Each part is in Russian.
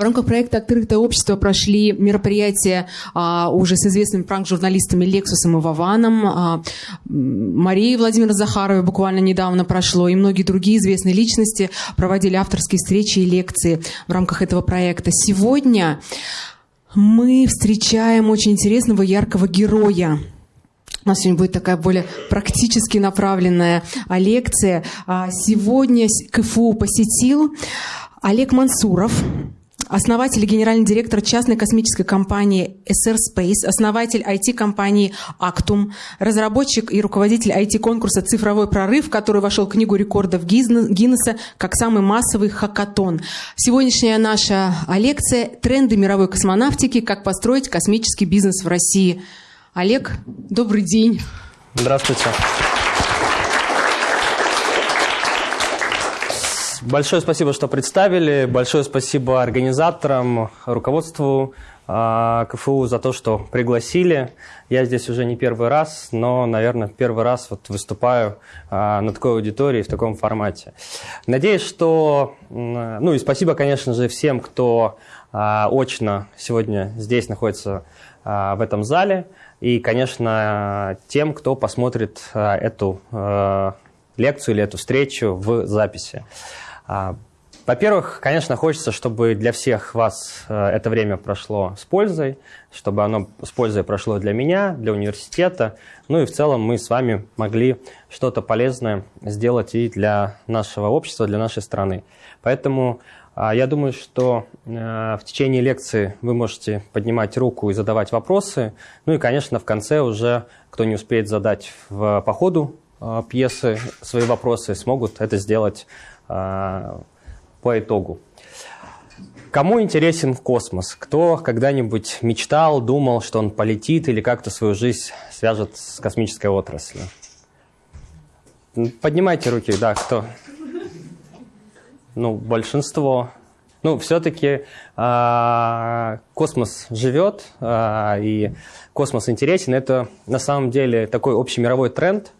В рамках проекта «Открытое общество» прошли мероприятия а, уже с известными пранк-журналистами Лексусом и Вованом. А, Марии Владимира Захаровой буквально недавно прошло, и многие другие известные личности проводили авторские встречи и лекции в рамках этого проекта. Сегодня мы встречаем очень интересного, яркого героя. У нас сегодня будет такая более практически направленная а, лекция. А, сегодня КФУ посетил Олег Мансуров, основатель и генеральный директор частной космической компании SR Space, основатель IT-компании Actum, разработчик и руководитель IT-конкурса «Цифровой прорыв», который вошел в Книгу рекордов Гиннесса как самый массовый хакатон. Сегодняшняя наша лекция «Тренды мировой космонавтики. Как построить космический бизнес в России». Олег, добрый день. Здравствуйте. Большое спасибо, что представили. Большое спасибо организаторам, руководству э, КФУ за то, что пригласили. Я здесь уже не первый раз, но, наверное, первый раз вот выступаю э, на такой аудитории в таком формате. Надеюсь, что... Ну и спасибо, конечно же, всем, кто э, очно сегодня здесь находится в этом зале. И, конечно, тем, кто посмотрит эту лекцию или эту встречу в записи. А, во-первых, конечно, хочется, чтобы для всех вас э, это время прошло с пользой, чтобы оно с пользой прошло для меня, для университета, ну и в целом мы с вами могли что-то полезное сделать и для нашего общества, для нашей страны. Поэтому а, я думаю, что э, в течение лекции вы можете поднимать руку и задавать вопросы. Ну и, конечно, в конце уже, кто не успеет задать в, по ходу э, пьесы свои вопросы, смогут это сделать по итогу. Кому интересен космос? Кто когда-нибудь мечтал, думал, что он полетит или как-то свою жизнь свяжет с космической отраслью? Поднимайте руки, да, кто? Ну, большинство. Ну, все-таки э, а, космос живет, э, и космос интересен. Это на самом деле такой общемировой тренд – а,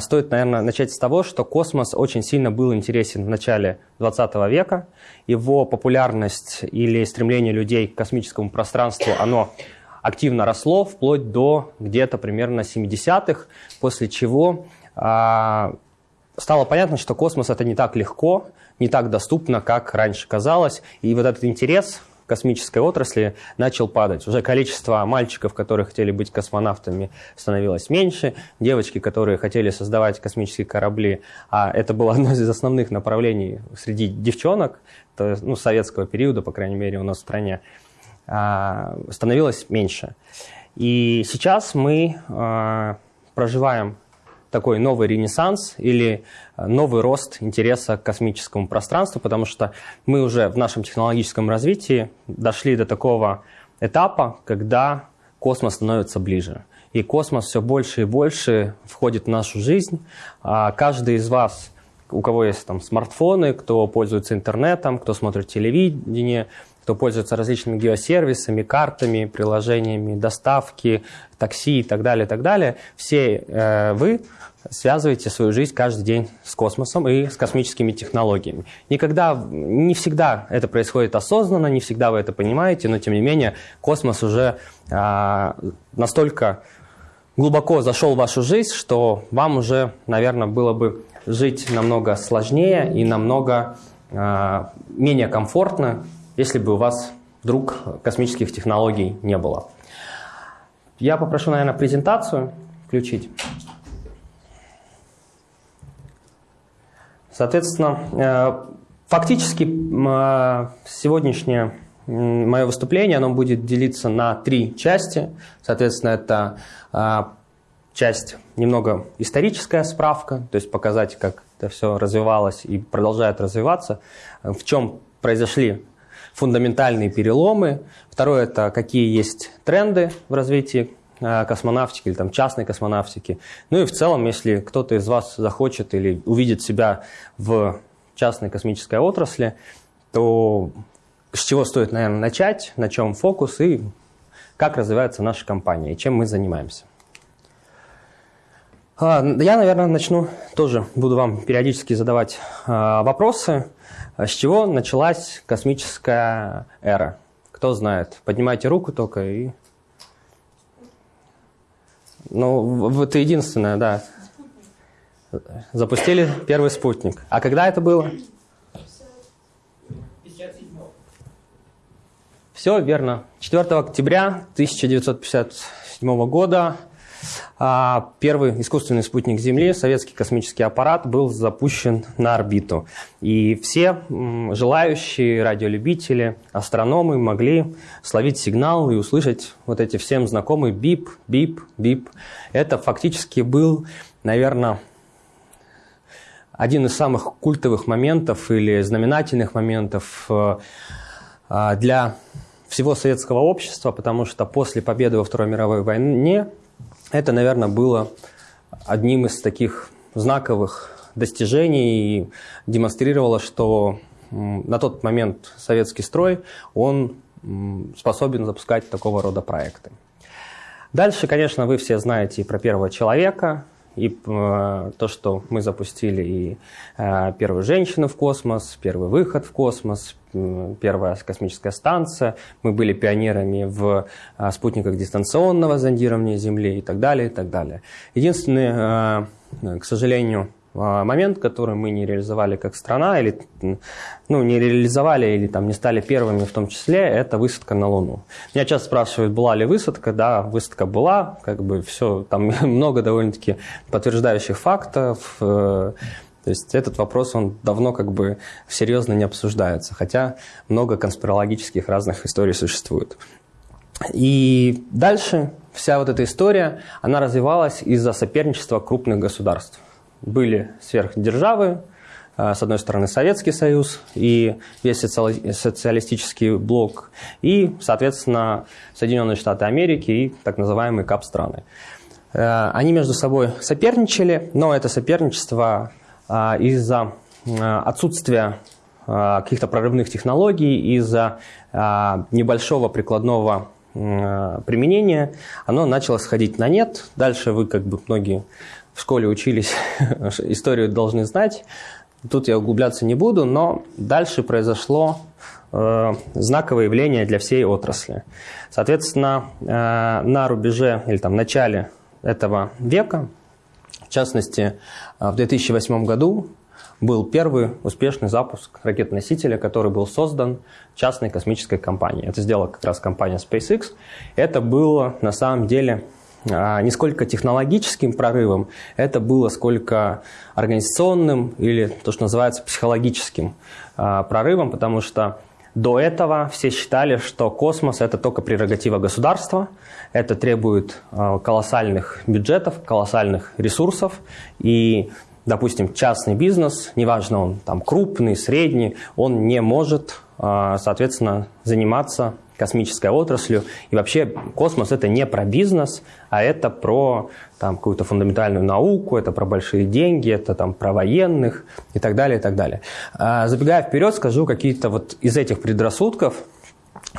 стоит, наверное, начать с того, что космос очень сильно был интересен в начале 20 века. Его популярность или стремление людей к космическому пространству, оно активно росло вплоть до где-то примерно 70-х, после чего а, стало понятно, что космос это не так легко, не так доступно, как раньше казалось. И вот этот интерес космической отрасли начал падать. Уже количество мальчиков, которые хотели быть космонавтами, становилось меньше. Девочки, которые хотели создавать космические корабли, а это было одно из основных направлений среди девчонок, то ну, советского периода, по крайней мере, у нас в стране, а, становилось меньше. И сейчас мы а, проживаем такой новый ренессанс или э, новый рост интереса к космическому пространству, потому что мы уже в нашем технологическом развитии дошли до такого этапа, когда космос становится ближе. И космос все больше и больше входит в нашу жизнь. А каждый из вас, у кого есть там смартфоны, кто пользуется интернетом, кто смотрит телевидение, кто пользуется различными геосервисами, картами, приложениями доставки, такси и так далее, и так далее, все э, вы связываете свою жизнь каждый день с космосом и с космическими технологиями. Никогда, не всегда это происходит осознанно, не всегда вы это понимаете, но тем не менее космос уже э, настолько глубоко зашел в вашу жизнь, что вам уже, наверное, было бы жить намного сложнее и намного э, менее комфортно, если бы у вас вдруг космических технологий не было. Я попрошу, наверное, презентацию включить. Соответственно, э, фактически э, сегодняшнее мое выступление оно будет делиться на три части. Соответственно, это э, часть немного историческая справка, то есть показать, как это все развивалось и продолжает развиваться, в чем произошли фундаментальные переломы. Второе – это какие есть тренды в развитии Э, космонавтики или там частной космонавтики. Ну и в целом, если кто-то из вас захочет или увидит себя в частной космической отрасли, то с чего стоит, наверное, начать, на чем фокус и как развивается наша компания и чем мы занимаемся. А, я, наверное, начну тоже, буду вам периодически задавать а, вопросы. С чего началась космическая эра? Кто знает? Поднимайте руку только и... Ну, это единственное, да. Запустили первый спутник. А когда это было? Все верно. 4 октября 1957 года а, первый искусственный спутник Земли, советский космический аппарат, был запущен на орбиту. И все желающие радиолюбители, астрономы могли словить сигнал и услышать вот эти всем знакомые бип, бип, бип. Это фактически был, наверное, один из самых культовых моментов или знаменательных моментов э, а, для всего советского общества, потому что после победы во Второй мировой войне это, наверное, было одним из таких знаковых достижений и демонстрировало, что на тот момент советский строй, он способен запускать такого рода проекты. Дальше, конечно, вы все знаете и про первого человека, и э, то, что мы запустили и э, первую женщину в космос, первый выход в космос, первая космическая станция, мы были пионерами в э, спутниках дистанционного зондирования Земли и так далее, и так далее. Единственный, э, к сожалению, момент, который мы не реализовали как страна, или ну, не реализовали, или там не стали первыми в том числе, это высадка на Луну. Меня часто спрашивают, была ли высадка. Да, высадка была, как бы все, там много довольно-таки подтверждающих фактов. Э, то есть этот вопрос, он давно как бы серьезно не обсуждается, хотя много конспирологических разных историй существует. И дальше вся вот эта история, она развивалась из-за соперничества крупных государств были сверхдержавы, а, с одной стороны Советский Союз и весь социалистический блок, и, соответственно, Соединенные Штаты Америки и так называемые КАП-страны. Э, они между собой соперничали, но это соперничество а, из-за отсутствия каких-то прорывных технологий, из-за небольшого прикладного применения, оно начало сходить на нет. Дальше вы, как бы многие в школе учились, историю должны знать. Тут я углубляться не буду, но дальше произошло э, знаковое явление для всей отрасли. Соответственно, э, на рубеже или там начале этого века, в частности, э, в 2008 году был первый успешный запуск ракет-носителя, который был создан частной космической компанией. Это сделала как раз компания SpaceX. Это было на самом деле не сколько технологическим прорывом, это было сколько организационным или то, что называется психологическим а, прорывом, потому что до этого все считали, что космос – это только прерогатива государства, это требует а, колоссальных бюджетов, колоссальных ресурсов, и, допустим, частный бизнес, неважно он там крупный, средний, он не может, соответственно, заниматься космической отраслью. И вообще космос это не про бизнес, а это про там, какую-то фундаментальную науку, это про большие деньги, это там, про военных и так далее, и так далее. А, забегая вперед, скажу какие-то вот из этих предрассудков.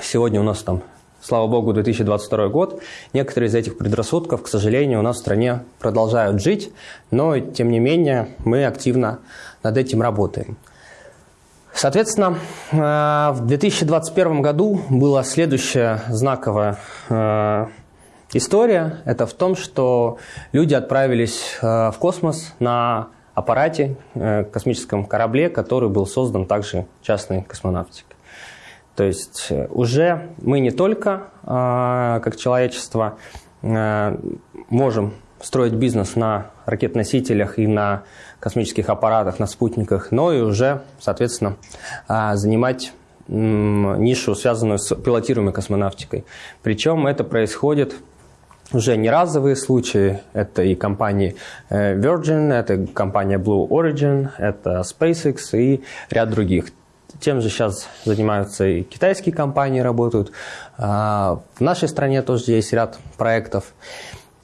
Сегодня у нас там, слава богу, 2022 год. Некоторые из этих предрассудков, к сожалению, у нас в стране продолжают жить, но тем не менее мы активно над этим работаем. Соответственно, э, в 2021 году была следующая знаковая э, история. Это в том, что люди отправились э, в космос на аппарате, космическом корабле, который был создан также частной космонавтикой. То есть уже мы не только как человечество можем строить бизнес на ракет-носителях и на космических аппаратах, на спутниках, но и уже, соответственно, а, занимать нишу, связанную с пилотируемой космонавтикой. Причем это происходит уже не разовые случаи. Это и компании э, Virgin, это компания Blue Origin, это SpaceX и ряд других. Тем же сейчас занимаются и китайские компании, работают. А, в нашей стране тоже есть ряд проектов.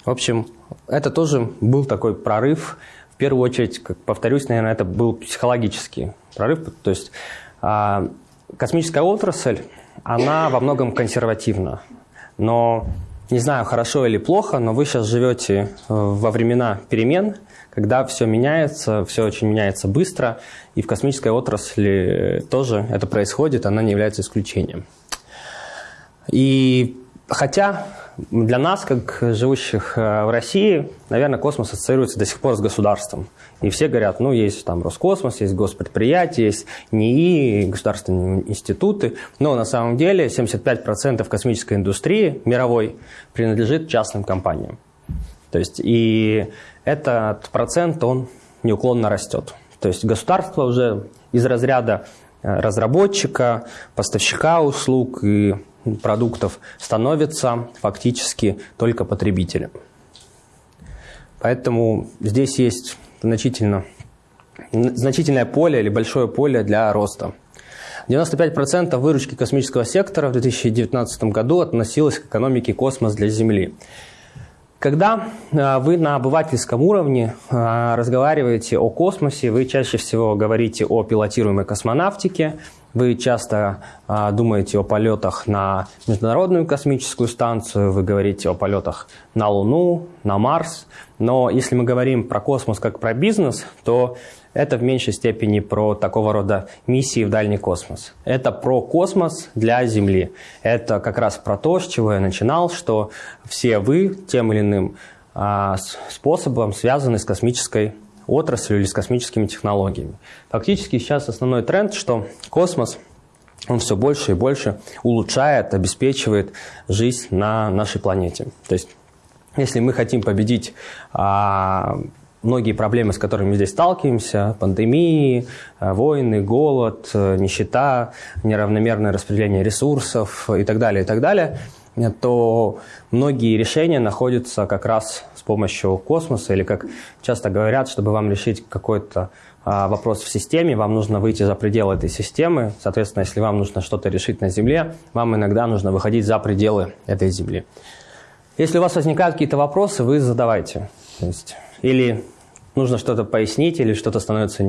В общем, это тоже был такой прорыв. Первую очередь, как повторюсь, наверное, это был психологический прорыв. То есть а, космическая отрасль, она во многом консервативна. Но не знаю, хорошо или плохо, но вы сейчас живете э, во времена перемен, когда все меняется, все очень меняется быстро, и в космической отрасли тоже это происходит, она не является исключением. И хотя для нас, как живущих э, в России, наверное, космос ассоциируется до сих пор с государством. И все говорят, ну, есть там Роскосмос, есть госпредприятия, есть НИИ, государственные институты. Но на самом деле 75% космической индустрии мировой принадлежит частным компаниям. То есть и этот процент, он неуклонно растет. То есть государство уже из разряда э, разработчика, поставщика услуг и продуктов становится фактически только потребителем. Поэтому здесь есть значительно, значительное поле или большое поле для роста. 95% выручки космического сектора в 2019 году относилось к экономике космос для Земли. Когда э, вы на обывательском уровне э, разговариваете о космосе, вы чаще всего говорите о пилотируемой космонавтике, вы часто а, думаете о полетах на Международную космическую станцию, вы говорите о полетах на Луну, на Марс. Но если мы говорим про космос как про бизнес, то это в меньшей степени про такого рода миссии в дальний космос. Это про космос для Земли. Это как раз про то, с чего я начинал, что все вы тем или иным а, способом связаны с космической отраслью или с космическими технологиями. Фактически сейчас основной тренд, что космос он все больше и больше улучшает, обеспечивает жизнь на нашей планете. То есть, если мы хотим победить а, многие проблемы, с которыми мы здесь сталкиваемся, пандемии, а, войны, голод, нищета, неравномерное распределение ресурсов и так далее, и так далее, то многие решения находятся как раз с помощью космоса, или как часто говорят, чтобы вам решить какой-то а, вопрос в системе, вам нужно выйти за пределы этой системы. Соответственно, если вам нужно что-то решить на Земле, вам иногда нужно выходить за пределы этой Земли. Если у вас возникают какие-то вопросы, вы задавайте. То есть, или нужно что-то пояснить, или что-то становится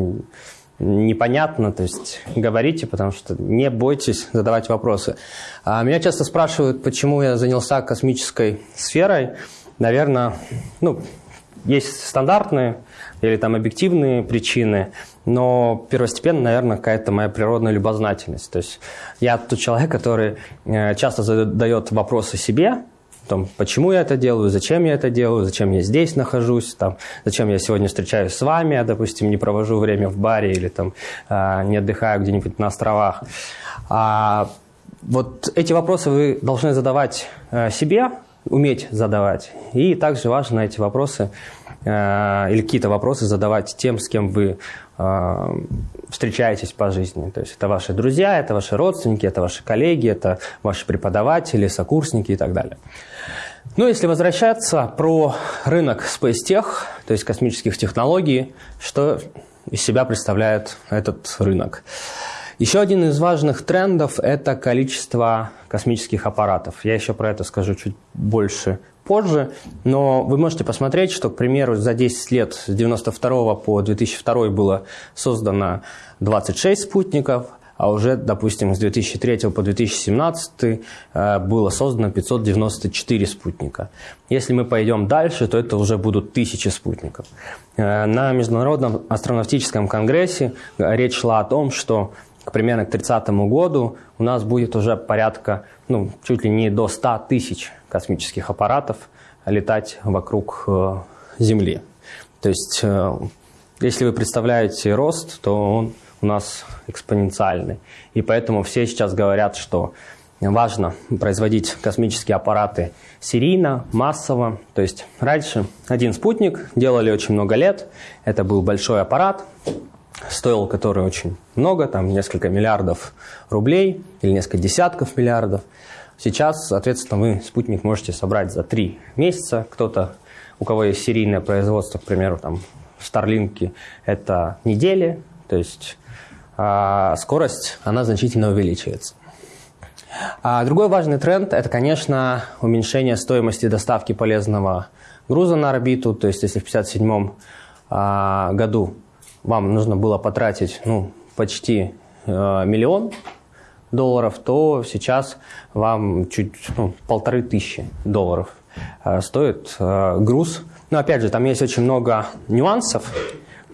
непонятно, то есть говорите, потому что не бойтесь задавать вопросы. А меня часто спрашивают, почему я занялся космической сферой наверное, ну, есть стандартные или там объективные причины, но первостепенно, наверное, какая-то моя природная любознательность. То есть я тот человек, который э, часто задает вопросы себе, том, почему я это делаю, зачем я это делаю, зачем я здесь нахожусь, там, зачем я сегодня встречаюсь с вами, а, допустим, не провожу время в баре или там, э, не отдыхаю где-нибудь на островах. А, вот эти вопросы вы должны задавать э, себе, уметь задавать. И также важно эти вопросы э, или какие-то вопросы задавать тем, с кем вы э, встречаетесь по жизни. То есть это ваши друзья, это ваши родственники, это ваши коллеги, это ваши преподаватели, сокурсники и так далее. Ну, если возвращаться про рынок Space то есть космических технологий, что из себя представляет этот рынок? Еще один из важных трендов – это количество космических аппаратов. Я еще про это скажу чуть больше позже, но вы можете посмотреть, что, к примеру, за 10 лет с 1992 по 2002 было создано 26 спутников, а уже, допустим, с 2003 по 2017 э, было создано 594 спутника. Если мы пойдем дальше, то это уже будут тысячи спутников. Э, на Международном астронавтическом конгрессе речь шла о том, что к примерно к 30 году у нас будет уже порядка, ну, чуть ли не до 100 тысяч космических аппаратов летать вокруг э, Земли. То есть, э, если вы представляете рост, то он у нас экспоненциальный. И поэтому все сейчас говорят, что важно производить космические аппараты серийно, массово. То есть раньше один спутник делали очень много лет. Это был большой аппарат, стоил который очень много, там несколько миллиардов рублей или несколько десятков миллиардов. Сейчас, соответственно, вы спутник можете собрать за три месяца. Кто-то, у кого есть серийное производство, к примеру, там в Старлинке, это недели, то есть а скорость, она значительно увеличивается. А другой важный тренд – это, конечно, уменьшение стоимости доставки полезного груза на орбиту. То есть, если в 1957 а, году вам нужно было потратить ну, почти э, миллион долларов, то сейчас вам чуть ну, полторы тысячи долларов э, стоит э, груз. Но опять же, там есть очень много нюансов.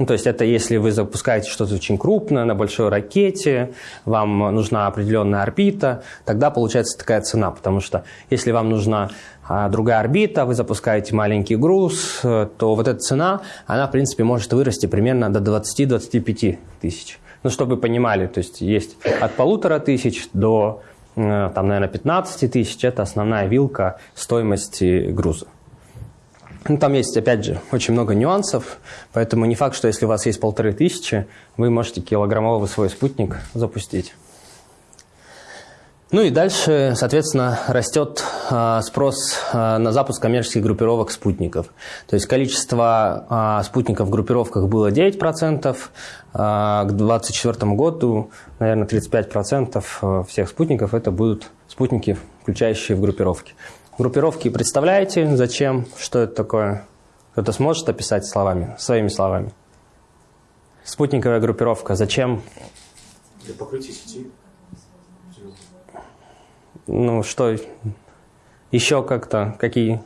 Ну, то есть это если вы запускаете что-то очень крупное на большой ракете, вам нужна определенная орбита, тогда получается такая цена. Потому что если вам нужна а, другая орбита, вы запускаете маленький груз, э, то вот эта цена, она, в принципе, может вырасти примерно до 20-25 тысяч. Ну, чтобы вы понимали, то есть есть от полутора тысяч до, э, там, наверное, 15 тысяч. Это основная вилка стоимости груза. Ну, там есть, опять же, очень много нюансов, поэтому не факт, что если у вас есть полторы тысячи, вы можете килограммовый свой спутник запустить. Ну и дальше, соответственно, растет э, спрос э, на запуск коммерческих группировок спутников. То есть количество э, спутников в группировках было 9%, э, к 2024 году, наверное, 35% всех спутников это будут спутники, включающие в группировки. Группировки представляете, зачем, что это такое? Кто-то сможет описать словами, своими словами? Спутниковая группировка, зачем? Для покрытия сети. Ну, что еще как-то, какие?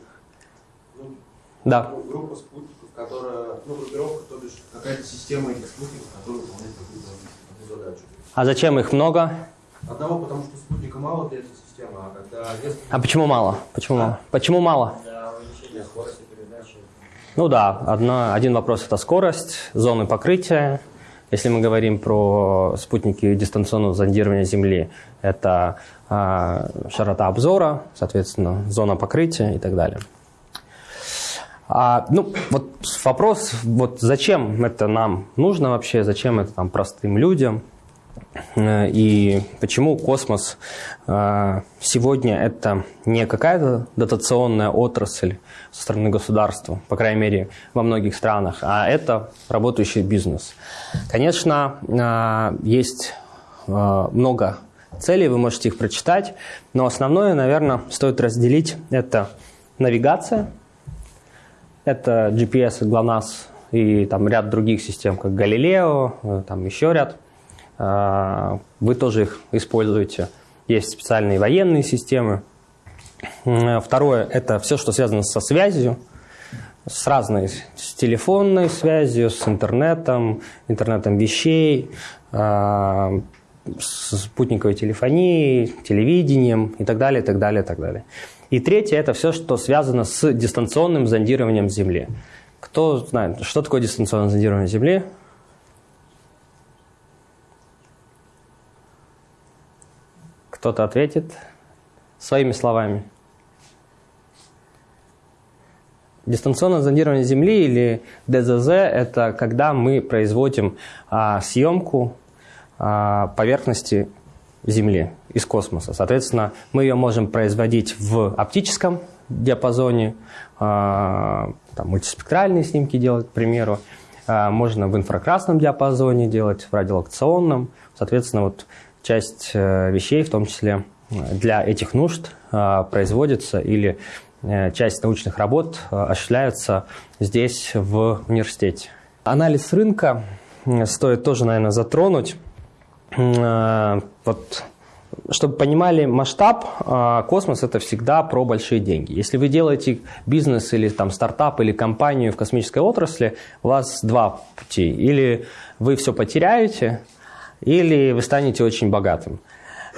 Ну, Да. Группа спутников, которая, ну, группировка, то бишь какая-то система этих спутников, которая выполняет какую-то задачу. А зачем их много? Одного, потому что спутника мало для этой системы, а когда несколько А почему мало? Почему мало? Почему мало? для увеличения скорости передачи. Ну да, одна, один вопрос – это скорость, зоны покрытия. Если мы говорим про спутники дистанционного зондирования Земли, это а, широта обзора, соответственно, зона покрытия и так далее. А, ну, вот вопрос, вот зачем это нам нужно вообще, зачем это там простым людям, Э, и почему космос э, сегодня это не какая-то дотационная отрасль со стороны государства, по крайней мере, во многих странах, а это работающий бизнес. Конечно, э, есть много целей, вы можете их прочитать, но основное, наверное, стоит разделить. Это навигация, это GPS, GLONASS и там ряд других систем, как Галилео, там еще ряд – вы тоже их используете. Есть специальные военные системы. Второе – это все, что связано со связью, с разной, с телефонной связью, с интернетом, интернетом вещей, а, с спутниковой телефонией, телевидением и так далее, и так далее, и так далее. И третье – это все, что связано с дистанционным зондированием Земли. Кто знает, что такое дистанционное зондирование Земли? Кто-то ответит своими словами. Дистанционное зондирование Земли или ДЗЗ – это когда мы производим а, съемку а, поверхности Земли из космоса. Соответственно, мы ее можем производить в оптическом диапазоне, а, там, мультиспектральные снимки делать, к примеру. А, можно в инфракрасном диапазоне делать, в радиолокационном. Соответственно, вот часть э, вещей, в том числе э, для этих нужд, э, производится или часть научных работ осуществляется здесь, в университете. Анализ рынка стоит тоже, наверное, затронуть. Вот, чтобы понимали масштаб, космос – это всегда про большие деньги. Если вы делаете бизнес или там, стартап или компанию в космической отрасли, у вас два пути. Или вы все потеряете – или вы станете очень богатым.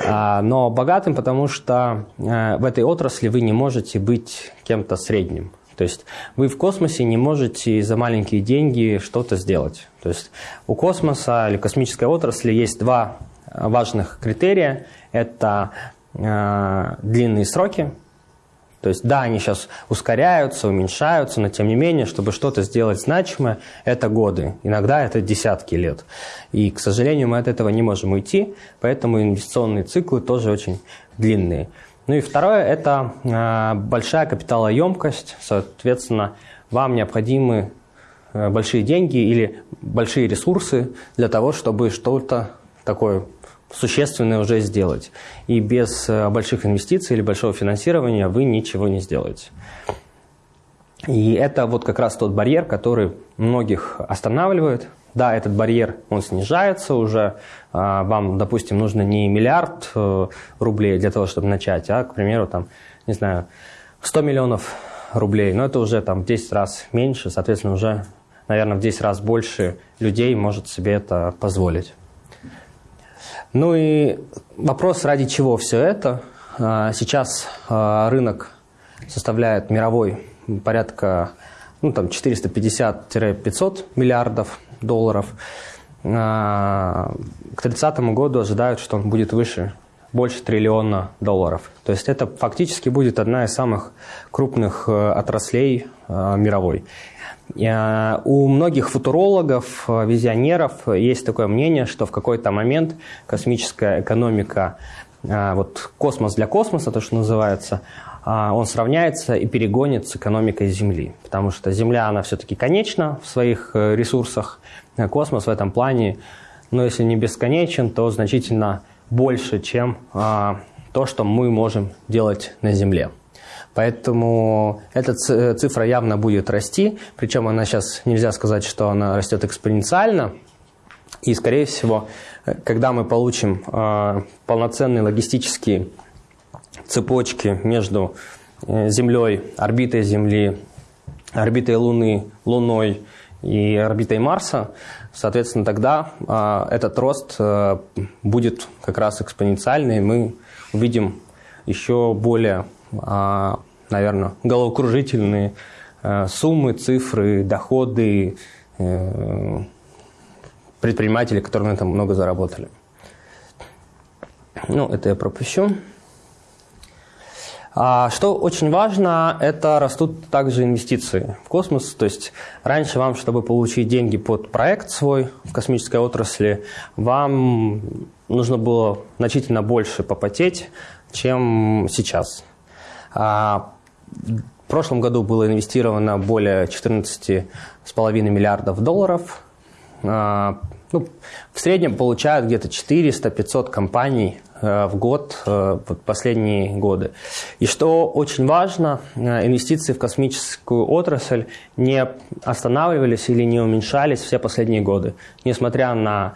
А, но богатым, потому что э, в этой отрасли вы не можете быть кем-то средним. То есть вы в космосе не можете за маленькие деньги что-то сделать. То есть у космоса или космической отрасли есть два важных критерия. Это э, длинные сроки, то есть, да, они сейчас ускоряются, уменьшаются, но тем не менее, чтобы что-то сделать значимое, это годы, иногда это десятки лет. И, к сожалению, мы от этого не можем уйти, поэтому инвестиционные циклы тоже очень длинные. Ну и второе – это э, большая капиталоемкость, соответственно, вам необходимы э, большие деньги или большие ресурсы для того, чтобы что-то такое существенное уже сделать. И без э, больших инвестиций или большого финансирования вы ничего не сделаете. И это вот как раз тот барьер, который многих останавливает да, этот барьер, он снижается уже. А, вам, допустим, нужно не миллиард э, рублей для того, чтобы начать, а, к примеру, там, не знаю, 100 миллионов рублей. Но это уже там в 10 раз меньше, соответственно, уже, наверное, в 10 раз больше людей может себе это позволить. Ну и вопрос, ради чего все это. А, сейчас а, рынок составляет мировой порядка ну, там 450-500 миллиардов долларов. А, к 30 году ожидают, что он будет выше, больше триллиона долларов. То есть это фактически будет одна из самых крупных э, отраслей э, мировой. У многих футурологов, э, визионеров есть такое мнение, что в какой-то момент космическая экономика, вот космос для космоса, то, что называется, он сравняется и перегонит с экономикой Земли. Потому что Земля, она все-таки конечна в своих ресурсах, космос в этом плане, но если не бесконечен, то значительно больше, чем то, что мы можем делать на Земле. Поэтому эта цифра явно будет расти, причем она сейчас нельзя сказать, что она растет экспоненциально. И, скорее всего, когда мы получим э, полноценные логистические цепочки между э, Землей, орбитой Земли, орбитой Луны, Луной и орбитой Марса, Соответственно, тогда э, этот рост э, будет как раз экспоненциальный. Мы увидим еще более, э, наверное, головокружительные э, суммы, цифры, доходы э, предпринимателей, которые на этом много заработали. Ну, это я пропущу. А, что очень важно, это растут также инвестиции в космос. То есть раньше вам, чтобы получить деньги под проект свой в космической отрасли, вам нужно было значительно больше попотеть, чем сейчас. А, в прошлом году было инвестировано более 14,5 миллиардов долларов. А, ну, в среднем получают где-то 400-500 компаний в год э, вот последние годы. И что очень важно, э, инвестиции в космическую отрасль не останавливались или не уменьшались все последние годы, несмотря на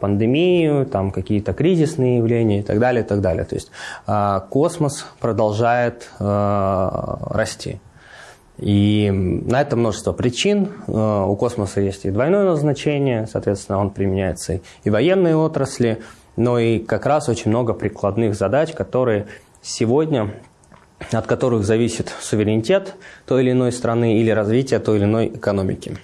пандемию, там какие-то кризисные явления и так далее, и так далее. То есть космос продолжает расти. И на это множество причин. У космоса есть и двойное назначение, соответственно, он применяется и в военной отрасли, но и как раз очень много прикладных задач, которые сегодня от которых зависит суверенитет той или иной страны или развитие той или иной экономики.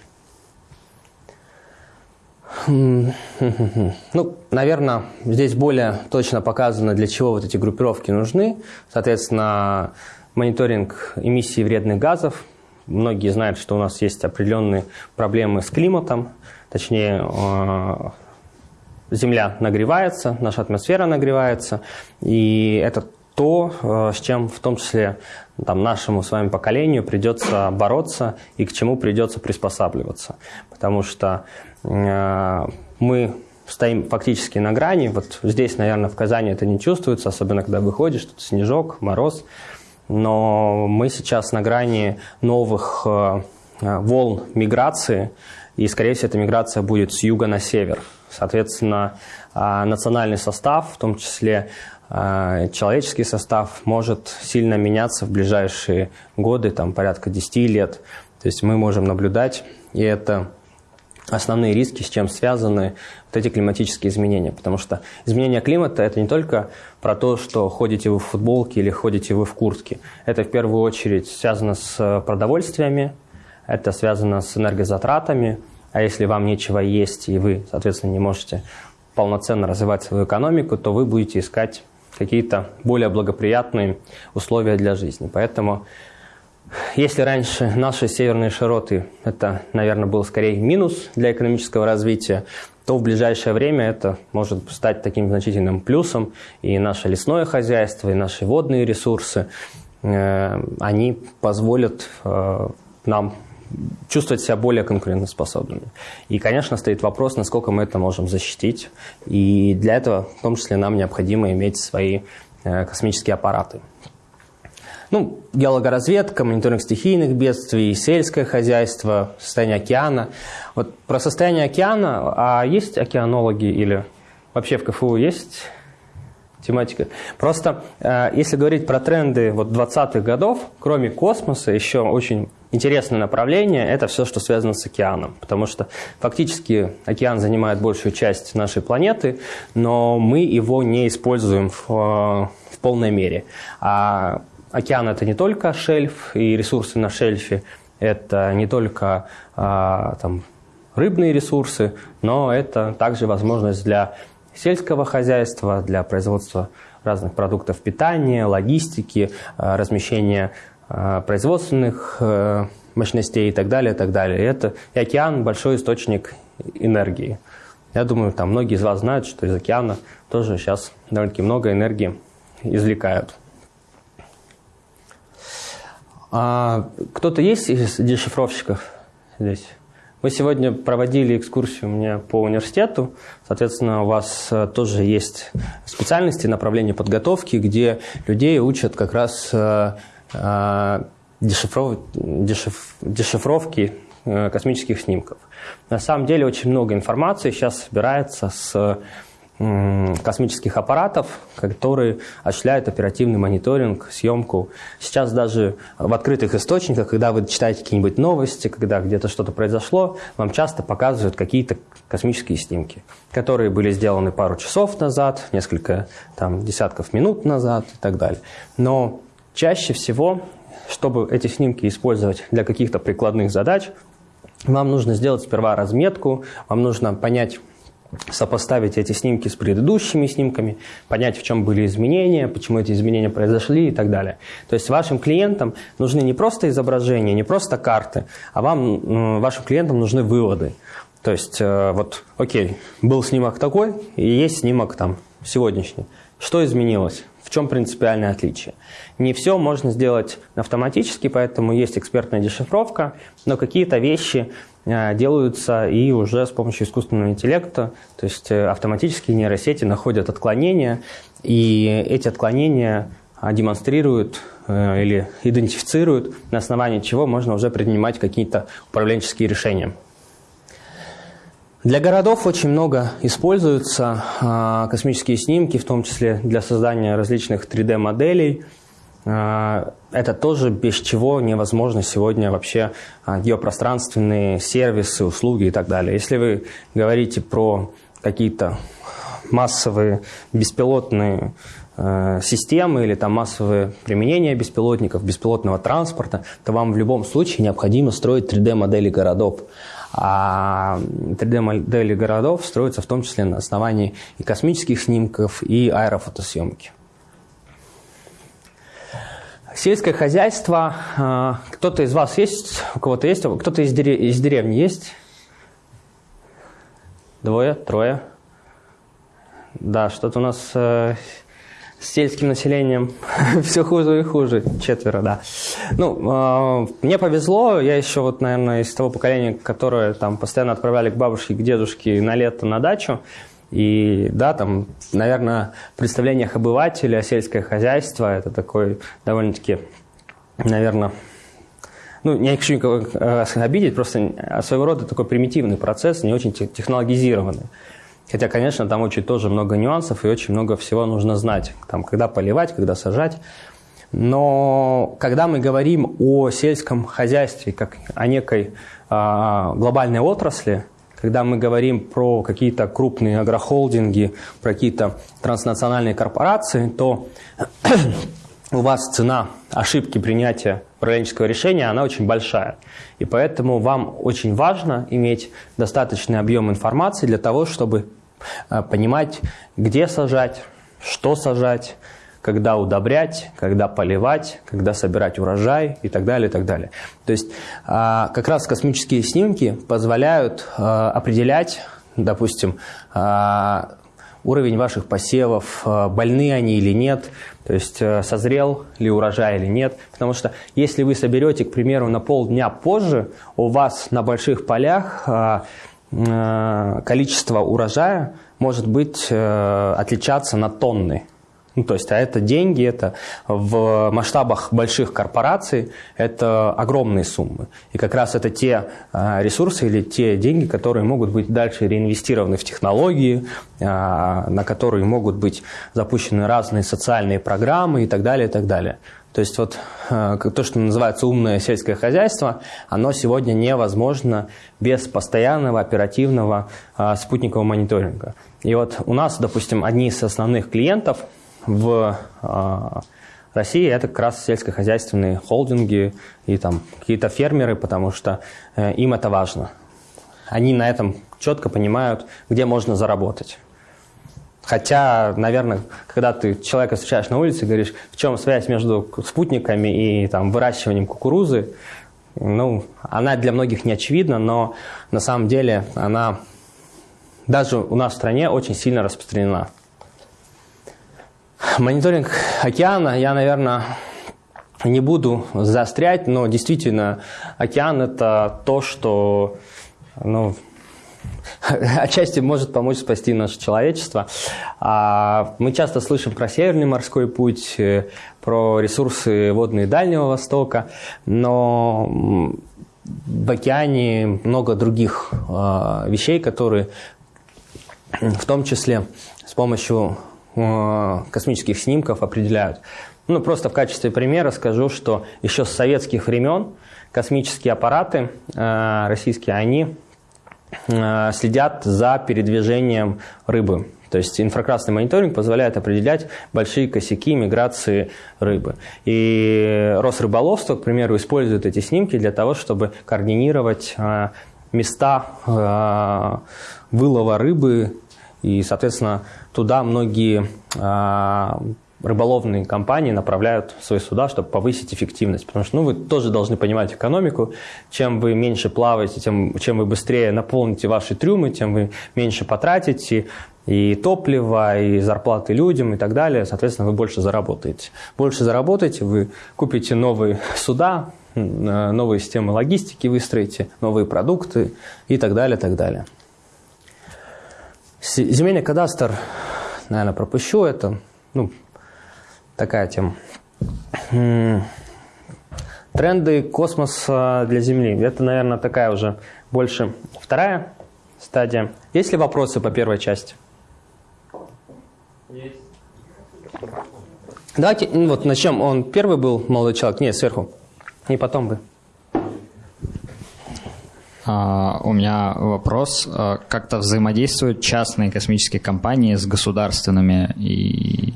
Ну, наверное, здесь более точно показано, для чего вот эти группировки нужны. Соответственно, мониторинг эмиссии вредных газов. Многие знают, что у нас есть определенные проблемы с климатом, точнее, э, Земля нагревается, наша атмосфера нагревается, и это то, э, с чем в том числе там, нашему с вами поколению придется бороться и к чему придется приспосабливаться. Потому что э, мы стоим фактически на грани. Вот здесь, наверное, в Казани это не чувствуется, особенно когда выходишь, тут снежок, мороз. Но мы сейчас на грани новых э, волн миграции, и, скорее всего, эта миграция будет с юга на север. Соответственно, а, национальный состав, в том числе а, человеческий состав, может сильно меняться в ближайшие годы, там порядка 10 лет. То есть мы можем наблюдать, и это основные риски, с чем связаны вот эти климатические изменения. Потому что изменение климата – это не только про то, что ходите вы в футболке или ходите вы в куртке. Это в первую очередь связано с продовольствиями, это связано с энергозатратами, а если вам нечего есть, и вы, соответственно, не можете полноценно развивать свою экономику, то вы будете искать какие-то более благоприятные условия для жизни. Поэтому, если раньше наши северные широты, это, наверное, был скорее минус для экономического развития, то в ближайшее время это может стать таким значительным плюсом. И наше лесное хозяйство, и наши водные ресурсы, э, они позволят э, нам чувствовать себя более конкурентоспособными. И, конечно, стоит вопрос, насколько мы это можем защитить. И для этого, в том числе, нам необходимо иметь свои э, космические аппараты. Ну, геологоразведка, мониторинг стихийных бедствий, сельское хозяйство, состояние океана. Вот про состояние океана, а есть океанологи или вообще в КФУ есть тематика. Просто э, если говорить про тренды вот 20-х годов, кроме космоса, еще очень интересное направление – это все, что связано с океаном. Потому что фактически океан занимает большую часть нашей планеты, но мы его не используем в, э, в полной мере. А океан – это не только шельф и ресурсы на шельфе, это не только а, там, рыбные ресурсы, но это также возможность для сельского хозяйства, для производства разных продуктов питания, логистики, э, размещения производственных э, мощностей и так далее, и так далее. И это и океан – большой источник энергии. Я думаю, там многие из вас знают, что из океана тоже сейчас довольно-таки много энергии извлекают. А кто-то есть из дешифровщиков здесь? Мы сегодня проводили экскурсию у меня по университету. Соответственно, у вас э, тоже есть специальности, направления подготовки, где людей учат как раз э, э, дешифров... дешиф... дешифровки космических снимков. На самом деле очень много информации сейчас собирается с космических аппаратов, которые осуществляют оперативный мониторинг, съемку. Сейчас даже в открытых источниках, когда вы читаете какие-нибудь новости, когда где-то что-то произошло, вам часто показывают какие-то космические снимки, которые были сделаны пару часов назад, несколько там, десятков минут назад и так далее. Но чаще всего, чтобы эти снимки использовать для каких-то прикладных задач, вам нужно сделать сперва разметку, вам нужно понять, сопоставить эти снимки с предыдущими снимками, понять, в чем были изменения, почему эти изменения произошли и так далее. То есть вашим клиентам нужны не просто изображения, не просто карты, а вам, вашим клиентам нужны выводы. То есть, э, вот, окей, был снимок такой, и есть снимок там сегодняшний. Что изменилось? Чем принципиальное отличие? Не все можно сделать автоматически, поэтому есть экспертная дешифровка, но какие-то вещи Э, делаются и уже с помощью искусственного интеллекта, то есть э, автоматические нейросети находят отклонения, и эти отклонения а, демонстрируют э, или идентифицируют, на основании чего можно уже принимать какие-то управленческие решения. Для городов очень много используются а, космические снимки, в том числе для создания различных 3D-моделей – а, это тоже без чего невозможно сегодня вообще а, геопространственные сервисы, услуги и так далее. Если вы говорите про какие-то массовые беспилотные э, системы или там массовые применения беспилотников, беспилотного транспорта, то вам в любом случае необходимо строить 3D-модели городов. А 3D-модели городов строятся в том числе на основании и космических снимков, и аэрофотосъемки. Сельское хозяйство. А, кто-то из вас есть? У кого-то есть? Кто-то из, дерев... из деревни есть? Двое? Трое? Да, что-то у нас э, с сельским населением все хуже и хуже. Четверо, да. Ну, э, мне повезло. Я еще вот, наверное, из того поколения, которое там постоянно отправляли к бабушке, к дедушке на лето на дачу. И да, там, наверное, в представлениях обывателя сельское хозяйство – это такой довольно-таки, наверное, ну, не хочу никого э, обидеть, просто своего рода такой примитивный процесс, не очень технологизированный. Хотя, конечно, там очень тоже много нюансов и очень много всего нужно знать. Там, когда поливать, когда сажать. Но когда мы говорим о сельском хозяйстве как о некой э, глобальной отрасли, когда мы говорим про какие-то крупные агрохолдинги, про какие-то транснациональные корпорации, то у вас цена ошибки принятия управленческого решения, она очень большая. И поэтому вам очень важно иметь достаточный объем информации для того, чтобы э, понимать, где сажать, что сажать, когда удобрять, когда поливать, когда собирать урожай и так далее, и так далее. То есть а, как раз космические снимки позволяют а, определять, допустим, а, уровень ваших посевов, больны они или нет, то есть созрел ли урожай или нет. Потому что если вы соберете, к примеру, на полдня позже, у вас на больших полях количество урожая может быть отличаться на тонны. Ну, то есть, а это деньги, это в масштабах больших корпораций, это огромные суммы. И как раз это те а, ресурсы или те деньги, которые могут быть дальше реинвестированы в технологии, а, на которые могут быть запущены разные социальные программы и так далее, и так далее. То есть вот а, то, что называется умное сельское хозяйство, оно сегодня невозможно без постоянного оперативного спутникового мониторинга. И вот у нас, допустим, одни из основных клиентов – в а, России это как раз сельскохозяйственные холдинги и там какие-то фермеры, потому что э, им это важно. Они на этом четко понимают, где можно заработать. Хотя, наверное, когда ты человека встречаешь на улице и говоришь, в чем связь между спутниками и там, выращиванием кукурузы, ну, она для многих не очевидна, но на самом деле она даже у нас в стране очень сильно распространена. Мониторинг океана я, наверное, не буду заострять, но действительно океан – это то, что ну, отчасти может помочь спасти наше человечество. А, мы часто слышим про Северный морской путь, э, про ресурсы водные Дальнего Востока, но в океане много других а, вещей, которые в том числе с помощью космических снимков определяют. Ну, просто в качестве примера скажу, что еще с советских времен космические аппараты э, российские, они э, следят за передвижением рыбы. То есть инфракрасный мониторинг позволяет определять большие косяки миграции рыбы. И Росрыболовство, к примеру, использует эти снимки для того, чтобы координировать места вылова рыбы и, соответственно, туда многие а, рыболовные компании направляют свои суда, чтобы повысить эффективность. Потому что ну, вы тоже должны понимать экономику. Чем вы меньше плаваете, тем, чем вы быстрее наполните ваши трюмы, тем вы меньше потратите и топливо, и зарплаты людям и так далее. Соответственно, вы больше заработаете. Больше заработаете, вы купите новые суда, новые системы логистики выстроите, новые продукты и так далее, так далее. Земельный кадастр, наверное, пропущу это. Ну, такая тема. Тренды космоса для Земли. Это, наверное, такая уже больше вторая стадия. Есть ли вопросы по первой части? Есть. Давайте, ну вот начнем. Он первый был молодой человек? Нет, сверху. И потом бы. А, у меня вопрос. А, как-то взаимодействуют частные космические компании с государственными и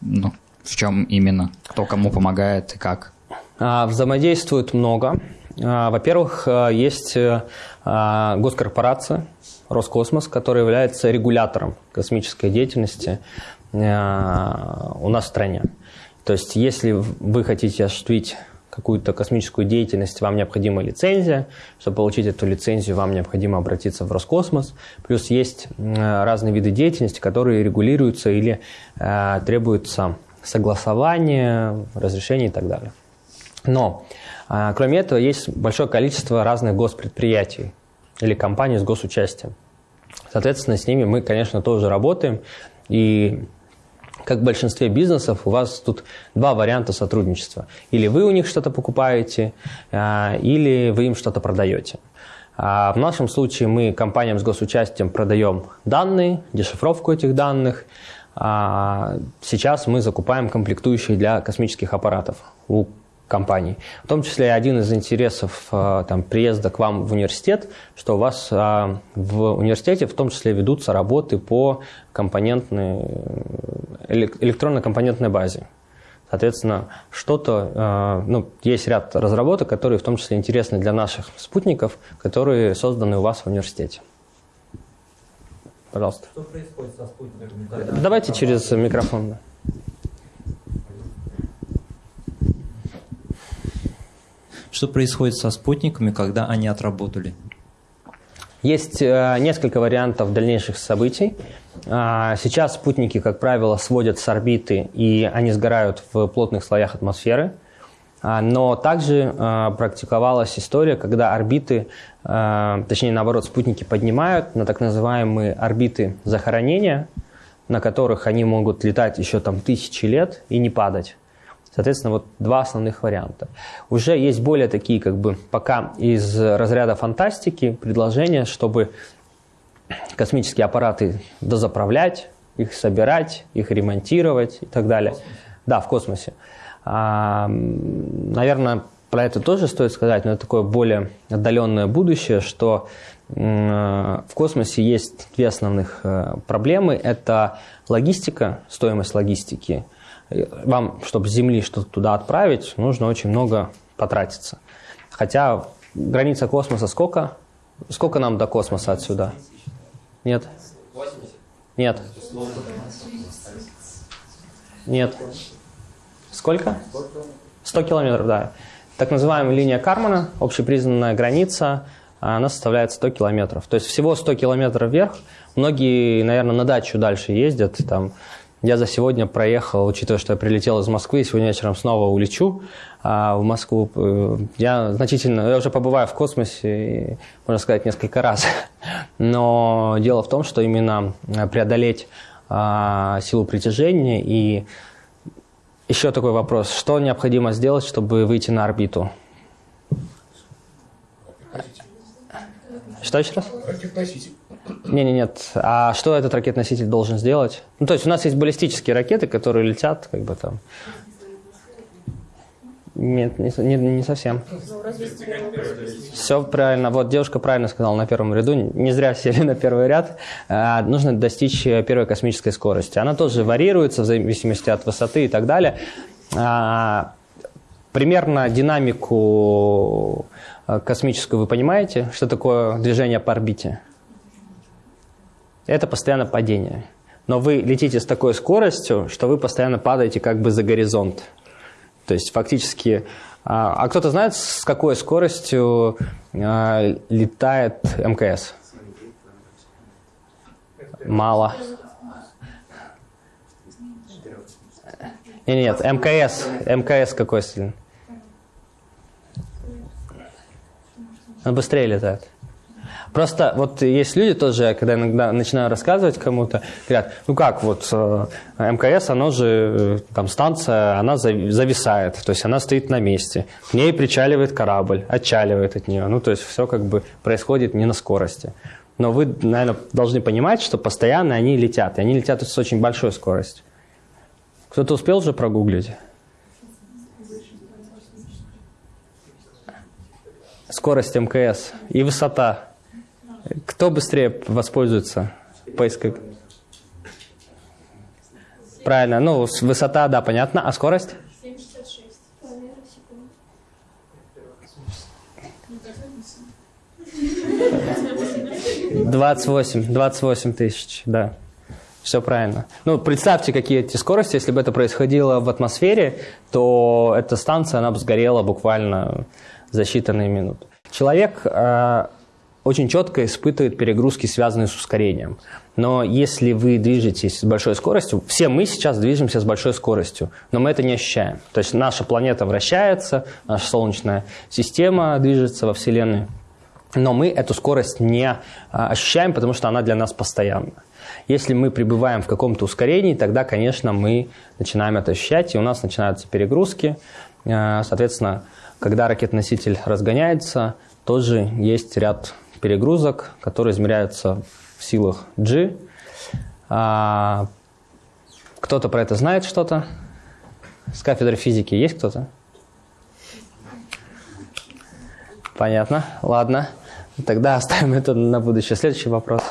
ну, в чем именно? Кто кому помогает и как? А, взаимодействуют много. Во-первых, есть госкорпорация Роскосмос, которая является регулятором космической деятельности у нас в стране. То есть, если вы хотите осуществить какую-то космическую деятельность, вам необходима лицензия. Чтобы получить эту лицензию, вам необходимо обратиться в Роскосмос. Плюс есть разные виды деятельности, которые регулируются или э, требуются согласования, разрешения и так далее. Но, э, кроме этого, есть большое количество разных госпредприятий или компаний с госучастием. Соответственно, с ними мы, конечно, тоже работаем. И как в большинстве бизнесов, у вас тут два варианта сотрудничества. Или вы у них что-то покупаете, а, или вы им что-то продаете. А в нашем случае мы компаниям с госучастием продаем данные, дешифровку этих данных. А сейчас мы закупаем комплектующие для космических аппаратов у компаний. В том числе один из интересов э, там, приезда к вам в университет, что у вас э, в университете в том числе ведутся работы по компонентной, электронной компонентной базе. Соответственно, что-то, э, ну, есть ряд разработок, которые в том числе интересны для наших спутников, которые созданы у вас в университете. Пожалуйста. Что происходит со спутниками? Давайте через микрофон. Что происходит со спутниками, когда они отработали? Есть э, несколько вариантов дальнейших событий. А, сейчас спутники, как правило, сводят с орбиты, и они сгорают в плотных слоях атмосферы. А, но также э, практиковалась история, когда орбиты, э, точнее наоборот, спутники поднимают на так называемые орбиты захоронения, на которых они могут летать еще там тысячи лет и не падать. Соответственно, вот два основных варианта. Уже есть более такие, как бы, пока из разряда фантастики предложения, чтобы космические аппараты дозаправлять, их собирать, их ремонтировать и так далее. Да, в космосе. А, наверное, про это тоже стоит сказать, но это такое более отдаленное будущее, что в космосе есть две основных э, проблемы. Это логистика, стоимость логистики. Вам, чтобы с Земли что-то туда отправить, нужно очень много потратиться. Хотя граница космоса сколько? Сколько нам до космоса отсюда? Нет? Нет. Нет. Сколько? 100 километров, да. Так называемая линия Кармана, общепризнанная граница, она составляет 100 километров. То есть всего 100 километров вверх. Многие, наверное, на дачу дальше ездят. Там, я за сегодня проехал, учитывая, что я прилетел из Москвы, и сегодня вечером снова улечу а, в Москву. Э, я значительно, я уже побываю в космосе, можно сказать, несколько раз. Но дело в том, что именно преодолеть а, силу притяжения и еще такой вопрос. Что необходимо сделать, чтобы выйти на орбиту? Что еще раз? Ракет-носитель. Не, не, нет. А что этот ракет-носитель должен сделать? Ну, то есть у нас есть баллистические ракеты, которые летят, как бы там. Нет, не, не, не совсем. Все правильно. Вот девушка правильно сказала на первом ряду. Не зря сели на первый ряд. А, нужно достичь первой космической скорости. Она тоже варьируется в зависимости от высоты и так далее. А, примерно динамику а, космическую вы понимаете? Что такое движение по орбите? Это постоянно падение. Но вы летите с такой скоростью, что вы постоянно падаете как бы за горизонт. То есть фактически... А, а кто-то знает, с какой скоростью а, летает МКС? Мало. Нет, нет, МКС. МКС какой сильный? Он быстрее летает. Просто вот есть люди тоже, когда иногда начинаю рассказывать кому-то, говорят, ну как, вот э, МКС, оно же, э, там станция, она зависает, то есть она стоит на месте, к ней причаливает корабль, отчаливает от нее, ну то есть все как бы происходит не на скорости. Но вы, наверное, должны понимать, что постоянно они летят, и они летят с очень большой скоростью. Кто-то успел уже прогуглить? Скорость МКС и высота. Кто быстрее воспользуется поиском? Правильно, ну, высота, да, понятно. А скорость? 28, 28 тысяч, да. Все правильно. Ну, представьте, какие эти скорости. Если бы это происходило в атмосфере, то эта станция, она бы сгорела буквально за считанные минуты. Человек э, очень четко испытывает перегрузки, связанные с ускорением. Но если вы движетесь с большой скоростью, все мы сейчас движемся с большой скоростью, но мы это не ощущаем. То есть наша планета вращается, наша Солнечная система движется во Вселенной, но мы эту скорость не а, ощущаем, потому что она для нас постоянна. Если мы пребываем в каком-то ускорении, тогда, конечно, мы начинаем это ощущать, и у нас начинаются перегрузки. А, соответственно, когда ракет-носитель разгоняется, тоже есть ряд перегрузок, которые измеряются в силах G. А, кто-то про это знает что-то? С кафедры физики есть кто-то? Понятно, ладно. Тогда оставим это на будущее. Следующий вопрос.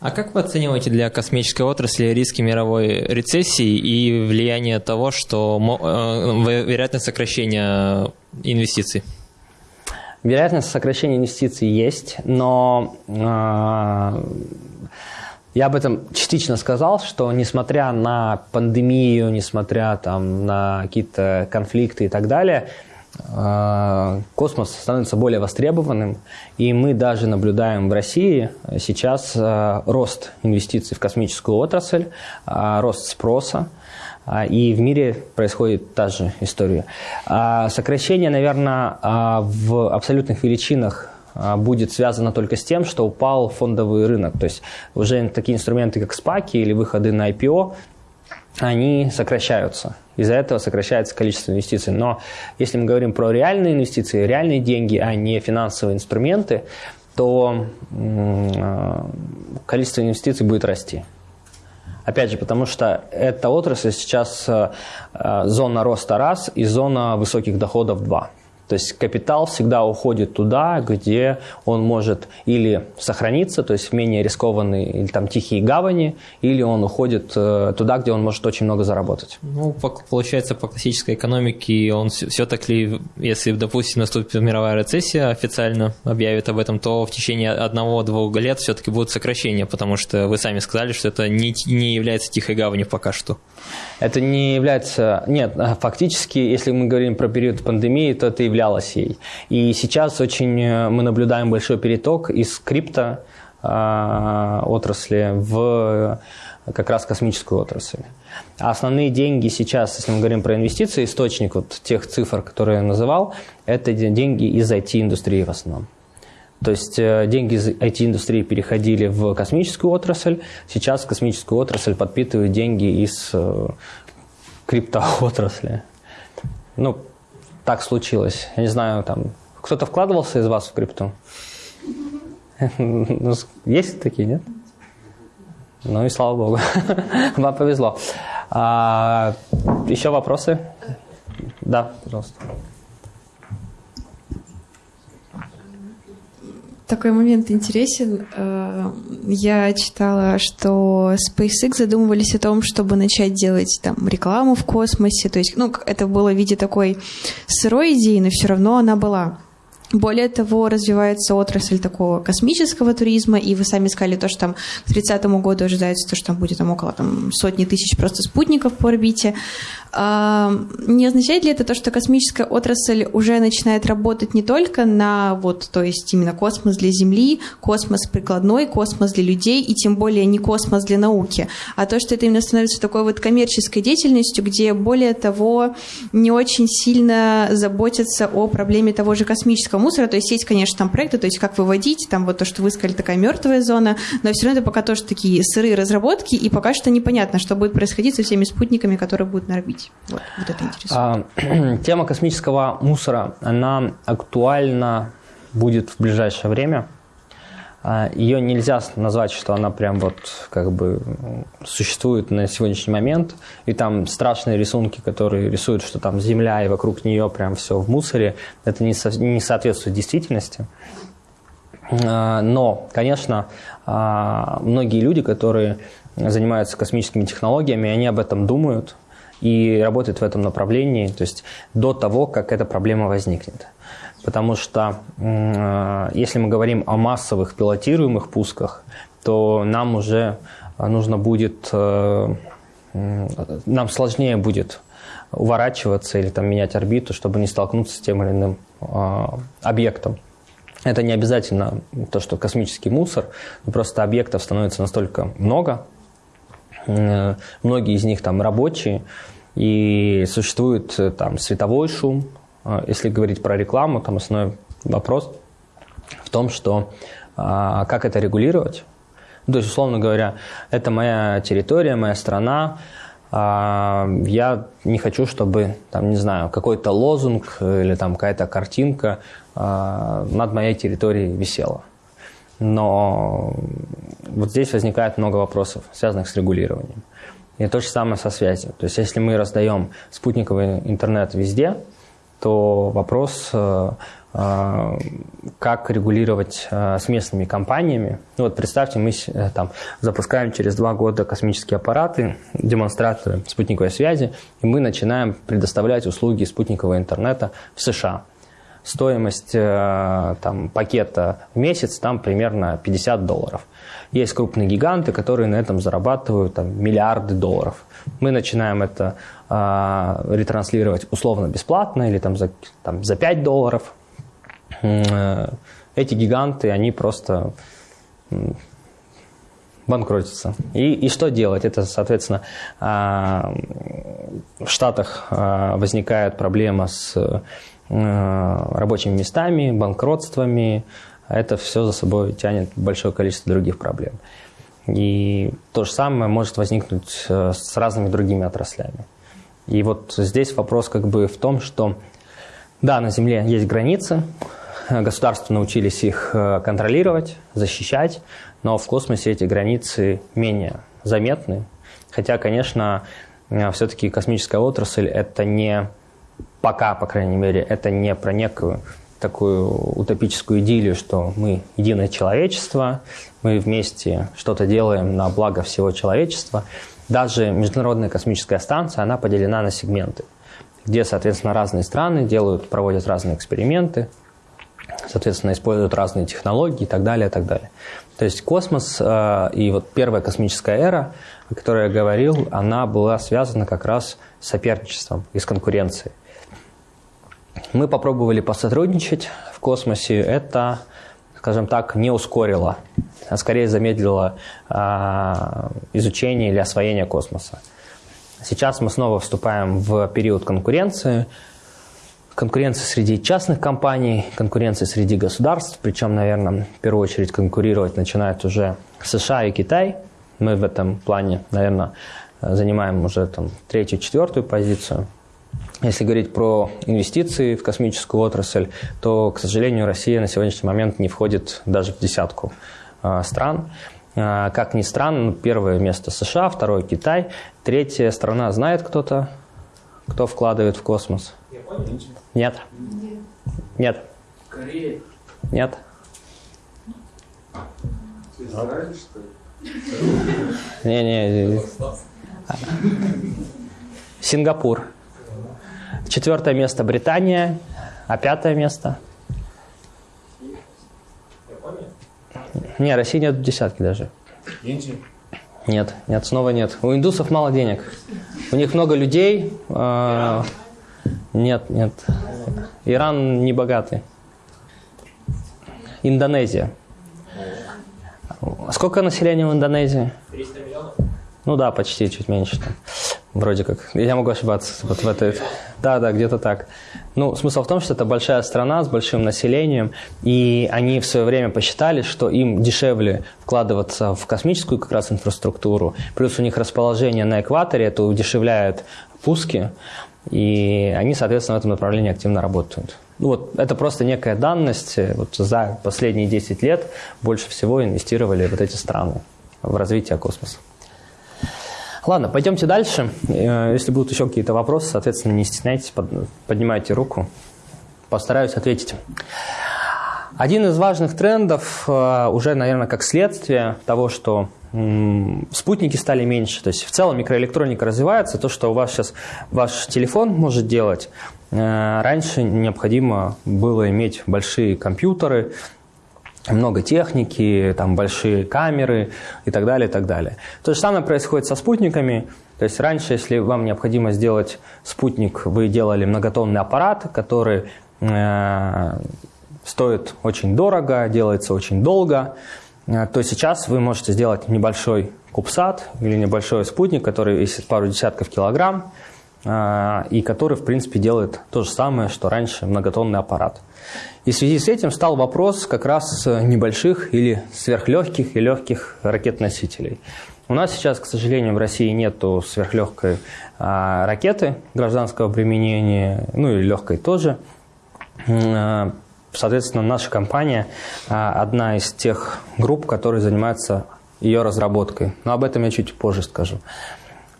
А как вы оцениваете для космической отрасли риски мировой рецессии и влияние того, что э, вероятность сокращения инвестиций? Вероятность сокращения инвестиций есть, но э, я об этом частично сказал, что несмотря на пандемию, несмотря там, на какие-то конфликты и так далее, э, космос становится более востребованным, и мы даже наблюдаем в России сейчас э, рост инвестиций в космическую отрасль, рост спроса. А, и в мире происходит та же история. А, сокращение, наверное, а, в абсолютных величинах будет связано только с тем, что упал фондовый рынок. То есть уже такие инструменты, как спаки или выходы на IPO, они сокращаются. Из-за этого сокращается количество инвестиций. Но если мы говорим про реальные инвестиции, реальные деньги, а не финансовые инструменты, то количество инвестиций будет расти. Опять же, потому что эта отрасль сейчас э, э, зона роста раз и зона высоких доходов два. То есть капитал всегда уходит туда, где он может или сохраниться, то есть менее рискованные или там тихие гавани, или он уходит э, туда, где он может очень много заработать. Ну, получается, по классической экономике он все-таки, если, допустим, наступит мировая рецессия, официально объявит об этом, то в течение одного-двух лет все-таки будут сокращения, потому что вы сами сказали, что это не, не является тихой гаванью пока что. Это не является... Нет, фактически, если мы говорим про период пандемии, то это являлось ей. И сейчас очень э, мы наблюдаем большой переток из крипто э, отрасли в э, как раз космическую отрасль. А основные деньги сейчас, если мы говорим про инвестиции, источник вот тех цифр, которые я называл, это деньги из IT-индустрии в основном. То есть э, деньги из IT-индустрии переходили в космическую отрасль, сейчас космическую отрасль подпитывают деньги из криптоотрасли. Ну, так случилось. Я не знаю, там, кто-то вкладывался из вас в крипту? Ну, есть такие, нет? Ну и слава богу. Вам повезло. А, еще вопросы? Да, пожалуйста. Такой момент интересен. Э, я читала, что SpaceX задумывались о том, чтобы начать делать там рекламу в космосе. То есть, ну, это было в виде такой сырой идеи, но все равно она была. Более того, развивается отрасль такого космического туризма, и вы сами сказали то, что там к 30 году ожидается то, что там будет там около там, сотни тысяч просто спутников по орбите. А, не означает ли это то, что космическая отрасль уже начинает работать не только на вот, то есть именно космос для Земли, космос прикладной, космос для людей, и тем более не космос для науки, а то, что это именно становится такой вот коммерческой деятельностью, где более того не очень сильно заботятся о проблеме того же космического мусора, то есть есть, конечно, там проекты, то есть как выводить, там вот то, что вы сказали, такая мертвая зона, но все равно это пока тоже такие сырые разработки, и пока что непонятно, что будет происходить со всеми спутниками, которые будут на орбите. Вот, вот это интересно. А, тема космического мусора, она актуальна будет в ближайшее время. А, Ее нельзя назвать, что она прям вот как бы существует на сегодняшний момент. И там страшные рисунки, которые рисуют, что там Земля и вокруг нее прям все в мусоре. Это не, со, не соответствует действительности. А, но, конечно, а, многие люди, которые занимаются космическими технологиями, они об этом думают и работают в этом направлении, то есть до того, как эта проблема возникнет потому что э, если мы говорим о массовых пилотируемых пусках, то нам уже нужно будет, э, нам сложнее будет уворачиваться или там менять орбиту, чтобы не столкнуться с тем или иным э, объектом. Это не обязательно то, что космический мусор, просто объектов становится настолько много, многие из них там рабочие, и существует там световой шум, а, если говорить про рекламу, там основной вопрос в том, что а, как это регулировать. Ну, то есть, условно говоря, это моя территория, моя страна, а, я не хочу, чтобы, там, не знаю, какой-то лозунг или там какая-то картинка над моей территорией висела. Но вот здесь возникает много вопросов, связанных с регулированием. И то же самое со связью. То есть если мы раздаем спутниковый интернет везде, то вопрос, э, э, как регулировать э, с местными компаниями. Ну, вот представьте, мы там запускаем через два года космические аппараты, демонстраторы спутниковой связи, и мы начинаем предоставлять услуги спутникового интернета в США. Стоимость там, пакета в месяц там примерно 50 долларов. Есть крупные гиганты, которые на этом зарабатывают там, миллиарды долларов. Мы начинаем это а, ретранслировать условно бесплатно или там за, там, за 5 долларов. Э, эти гиганты, они просто банкротятся. И, и что делать? Это, соответственно, а, в Штатах возникает проблема с рабочими местами, банкротствами, это все за собой тянет большое количество других проблем. И то же самое может возникнуть э, с разными другими отраслями. И вот здесь вопрос как бы в том, что да, на Земле есть границы, государства научились их э, контролировать, защищать, но в космосе эти границы менее заметны. Хотя, конечно, э, все-таки космическая отрасль – это не пока, по крайней мере, это не про некую такую утопическую идиллию, что мы единое человечество, мы вместе что-то делаем на благо всего человечества. Даже Международная космическая станция, она поделена на сегменты, где, соответственно, разные страны делают, проводят разные эксперименты, соответственно, используют разные технологии и так далее, и так далее. То есть космос э, и вот первая космическая эра, о которой я говорил, она была связана как раз с соперничеством и с конкуренцией. Мы попробовали посотрудничать в космосе. Это, скажем так, не ускорило, а скорее замедлило а, изучение или освоение космоса. Сейчас мы снова вступаем в период конкуренции. Конкуренции среди частных компаний, конкуренции среди государств. Причем, наверное, в первую очередь конкурировать начинают уже США и Китай. Мы в этом плане, наверное, занимаем уже там, третью, четвертую позицию – если говорить про инвестиции в космическую отрасль, то, к сожалению, Россия на сегодняшний момент не входит даже в десятку а, стран. А, как ни странно, первое место США, второе Китай, третья страна знает кто-то, кто вкладывает в космос? Япония? Нет. Нет. Корея? Нет. Израиль, что ли? Не-не. Сингапур. Четвертое место Британия, а пятое место? Не, России нет в десятке даже. Индия? Нет, нет, снова нет. У индусов мало денег. У них много людей. Э, нет, нет. Иран не богатый. Индонезия. Сколько населения в Индонезии? 300 миллионов. Ну да, почти, чуть меньше. Там. Вроде как. Я могу ошибаться вот в этой... Да, да, где-то так. Ну, смысл в том, что это большая страна с большим населением, и они в свое время посчитали, что им дешевле вкладываться в космическую как раз инфраструктуру, плюс у них расположение на экваторе, это удешевляет пуски, и они, соответственно, в этом направлении активно работают. Ну, вот это просто некая данность. Вот за последние 10 лет больше всего инвестировали вот эти страны в развитие космоса. Ладно, пойдемте дальше. Э, если будут еще какие-то вопросы, соответственно, не стесняйтесь, поднимайте руку. Постараюсь ответить. Один из важных трендов, э, уже, наверное, как следствие того, что спутники стали меньше. То есть в целом микроэлектроника развивается. То, что у вас сейчас ваш телефон может делать, э, раньше необходимо было иметь большие компьютеры, много техники, там большие камеры и так далее, и так далее. То же самое происходит со спутниками. То есть раньше, если вам необходимо сделать спутник, вы делали многотонный аппарат, который э, стоит очень дорого, делается очень долго, э, то сейчас вы можете сделать небольшой кубсат или небольшой спутник, который весит пару десятков килограмм, э, и который, в принципе, делает то же самое, что раньше многотонный аппарат. И в связи с этим стал вопрос как раз небольших или сверхлегких и легких ракет-носителей. У нас сейчас, к сожалению, в России нет сверхлегкой а, ракеты гражданского применения, ну и легкой тоже. А, соответственно, наша компания а, одна из тех групп, которые занимаются ее разработкой. Но об этом я чуть позже скажу.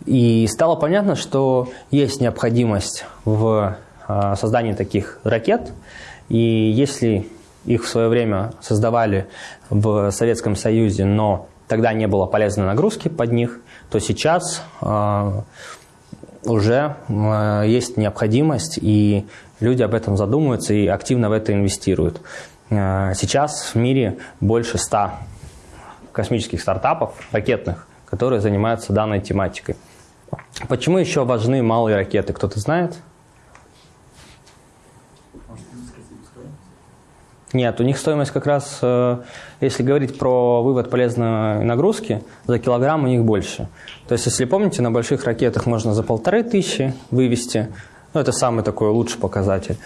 И стало понятно, что есть необходимость в создании таких ракет – и если их в свое время создавали в Советском Союзе, но тогда не было полезной нагрузки под них, то сейчас э, уже э, есть необходимость, и люди об этом задумываются и активно в это инвестируют. Э, сейчас в мире больше ста космических стартапов, ракетных, которые занимаются данной тематикой. Почему еще важны малые ракеты, кто-то знает? Нет, у них стоимость как раз, э, если говорить про вывод полезной нагрузки, за килограмм у них больше. То есть, если помните, на больших ракетах можно за полторы тысячи вывести, ну, это самый такой лучший показатель.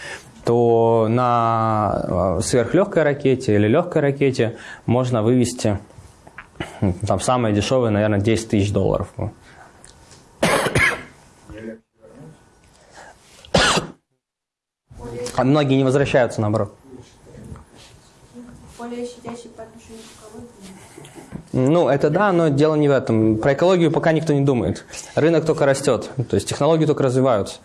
то на сверхлегкой ракете или легкой ракете можно вывести там самое дешевое, наверное, 10 тысяч долларов. А многие не возвращаются, наоборот. Более щадящий по отношению к экологии. Ну, это да, но дело не в этом. Про экологию пока никто не думает. Рынок только растет, то есть технологии только развиваются.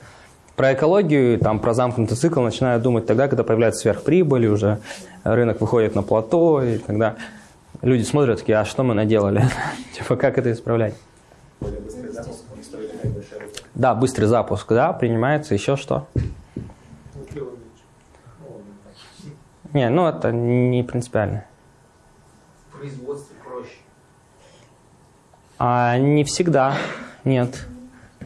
Про экологию, там, про замкнутый цикл начинают думать тогда, когда появляется сверхприбыль, уже рынок выходит на плато, и когда люди смотрят такие, а что мы наделали? типа, как это исправлять? Да, быстрый запуск, да, принимается еще что? Не, ну это не принципиально. В производстве проще. А не всегда, нет.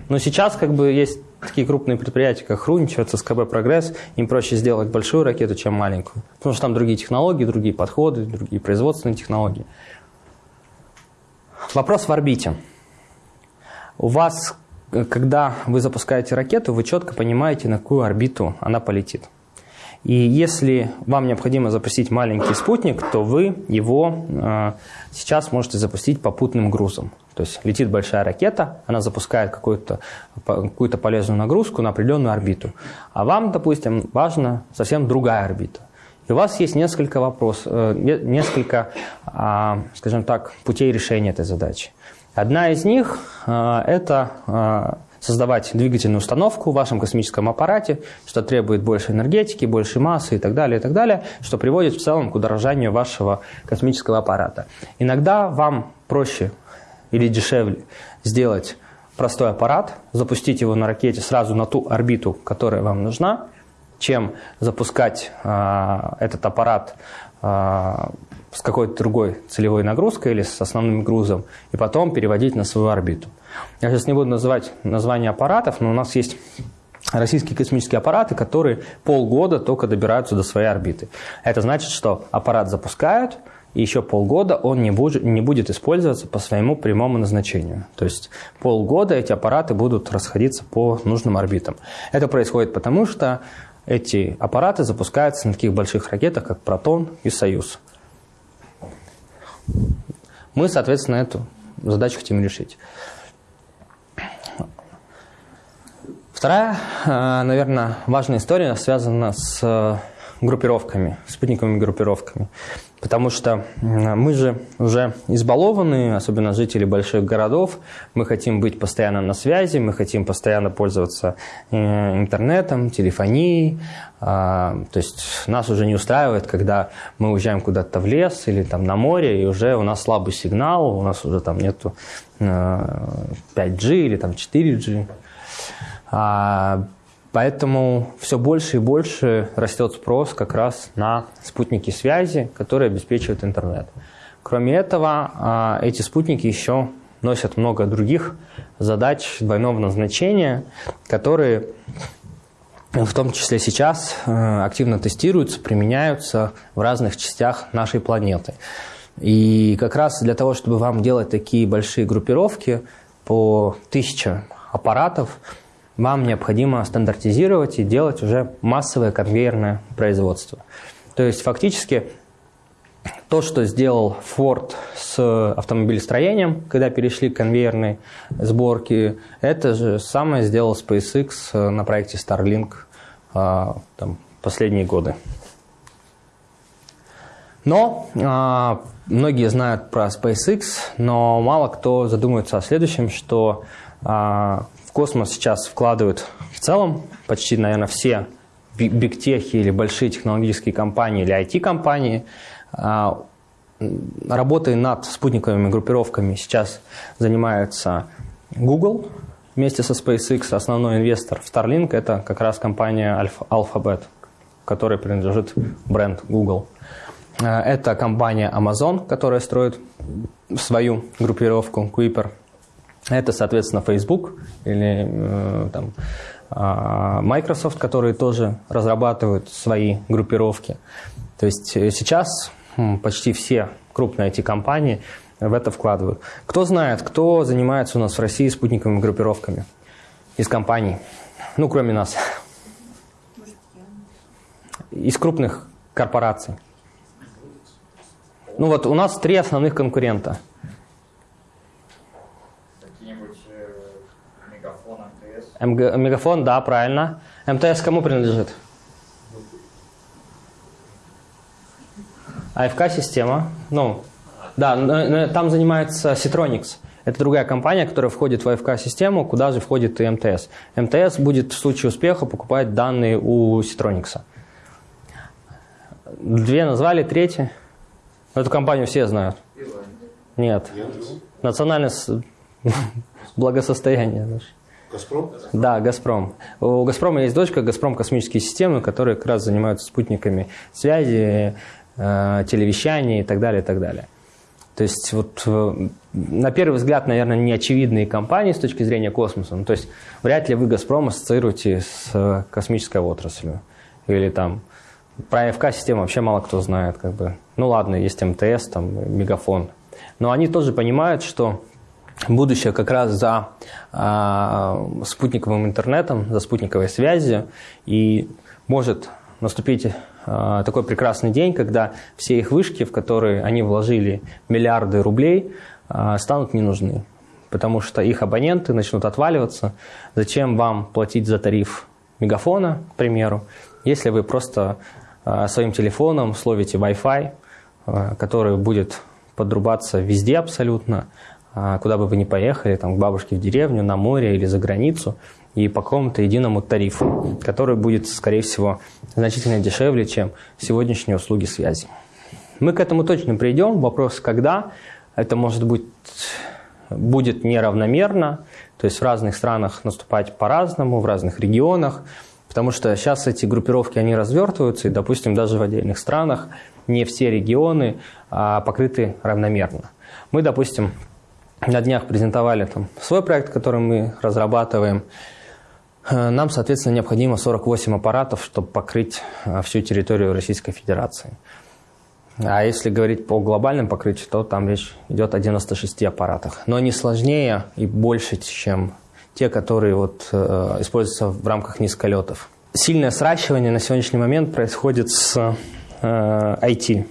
Но сейчас как бы есть такие крупные предприятия, как Хрунич, ЦСКБ «Прогресс», им проще сделать большую ракету, чем маленькую. Потому что там другие технологии, другие подходы, другие производственные технологии. Вопрос в орбите. У вас, э, когда вы запускаете ракету, вы четко понимаете, на какую орбиту она полетит. И если вам необходимо запустить маленький спутник, то вы его э, сейчас можете запустить попутным грузом. То есть летит большая ракета, она запускает какую-то какую полезную нагрузку на определенную орбиту. А вам, допустим, важна совсем другая орбита. И у вас есть несколько вопросов, э, несколько, э, скажем так, путей решения этой задачи. Одна из них э, – это э, создавать двигательную установку в вашем космическом аппарате, что требует больше энергетики, больше массы и так далее, и так далее, что приводит в целом к удорожанию вашего космического аппарата. Иногда вам проще или дешевле сделать простой аппарат, запустить его на ракете сразу на ту орбиту, которая вам нужна, чем запускать э, этот аппарат э, с какой-то другой целевой нагрузкой или с основным грузом, и потом переводить на свою орбиту. Я сейчас не буду называть названия аппаратов, но у нас есть российские космические аппараты, которые полгода только добираются до своей орбиты. Это значит, что аппарат запускают, и еще полгода он не будет, не будет использоваться по своему прямому назначению. То есть полгода эти аппараты будут расходиться по нужным орбитам. Это происходит потому, что эти аппараты запускаются на таких больших ракетах, как «Протон» и «Союз». Мы, соответственно, эту задачу хотим решить. Вторая, э, наверное, важная история связана с э, группировками, спутниковыми группировками. Потому что мы же уже избалованы, особенно жители больших городов. Мы хотим быть постоянно на связи, мы хотим постоянно пользоваться э, интернетом, телефонией. А, то есть нас уже не устраивает, когда мы уезжаем куда-то в лес или там на море, и уже у нас слабый сигнал, у нас уже там нету 5G или там 4G. Поэтому все больше и больше растет спрос как раз на спутники связи, которые обеспечивают интернет. Кроме этого, а, эти спутники еще носят много других задач двойного назначения, которые в том числе сейчас э, активно тестируются, применяются в разных частях нашей планеты. И как раз для того, чтобы вам делать такие большие группировки по тысяче аппаратов, вам необходимо стандартизировать и делать уже массовое конвейерное производство. То есть фактически то, что сделал Ford с автомобилестроением, когда перешли к конвейерной сборке, это же самое сделал SpaceX на проекте Starlink а, там, последние годы. Но а, многие знают про SpaceX, но мало кто задумывается о следующем, что космос сейчас вкладывают в целом почти, наверное, все бигтехи или большие технологические компании или IT-компании. А, работой над спутниковыми группировками сейчас занимается Google вместе со SpaceX. Основной инвестор в Starlink – это как раз компания Alphabet, которой принадлежит бренд Google. А, это компания Amazon, которая строит свою группировку Kuiper – это, соответственно, Facebook или э, там, э, Microsoft, которые тоже разрабатывают свои группировки. То есть э, сейчас почти все крупные IT-компании в это вкладывают. Кто знает, кто занимается у нас в России спутниковыми группировками из компаний? Ну, кроме нас. из крупных корпораций. Ну вот у нас три основных конкурента. Какие-нибудь мегафон, МТС? МГ, Мегафон, да, правильно. МТС кому принадлежит? АФК-система. Ну, да, там занимается Citronics. Это другая компания, которая входит в АФК-систему, куда же входит и МТС. МТС будет в случае успеха покупать данные у Citronics. Две назвали, третья. Эту компанию все знают. Нет. Национальное благосостояние. наше. Газпром? Да, «Газпром». У «Газпрома» есть дочка «Газпром Космические системы», которые как раз занимаются спутниками связи, э, телевещания и так далее, и так далее. То есть вот э, на первый взгляд, наверное, неочевидные компании с точки зрения космоса. Ну, то есть вряд ли вы «Газпром» ассоциируете с э, космической отраслью. Или там про АФК-систему вообще мало кто знает. Как бы. Ну ладно, есть МТС, там, Мегафон. Но они тоже понимают, что будущее как раз за а, спутниковым интернетом, за спутниковой связью, и может наступить а, такой прекрасный день, когда все их вышки, в которые они вложили миллиарды рублей, а, станут не нужны, потому что их абоненты начнут отваливаться. Зачем вам платить за тариф мегафона, к примеру, если вы просто а, своим телефоном словите Wi-Fi, который будет подрубаться везде абсолютно, куда бы вы ни поехали, там, к бабушке в деревню, на море или за границу, и по какому-то единому тарифу, который будет, скорее всего, значительно дешевле, чем сегодняшние услуги связи. Мы к этому точно придем. Вопрос, когда. Это может быть будет неравномерно, то есть в разных странах наступать по-разному, в разных регионах, потому что сейчас эти группировки, они развертываются, и, допустим, даже в отдельных странах не все регионы а, покрыты равномерно. Мы, допустим, на днях презентовали там свой проект, который мы разрабатываем. Э, Нам, соответственно, необходимо 48 аппаратов, чтобы покрыть э, всю территорию Российской Федерации. А если говорить по глобальным покрытию, то там речь идет о 96 аппаратах. Но они сложнее и больше, чем те, которые вот, э, используются в рамках низколетов. Сильное сращивание на сегодняшний момент происходит с э, IT.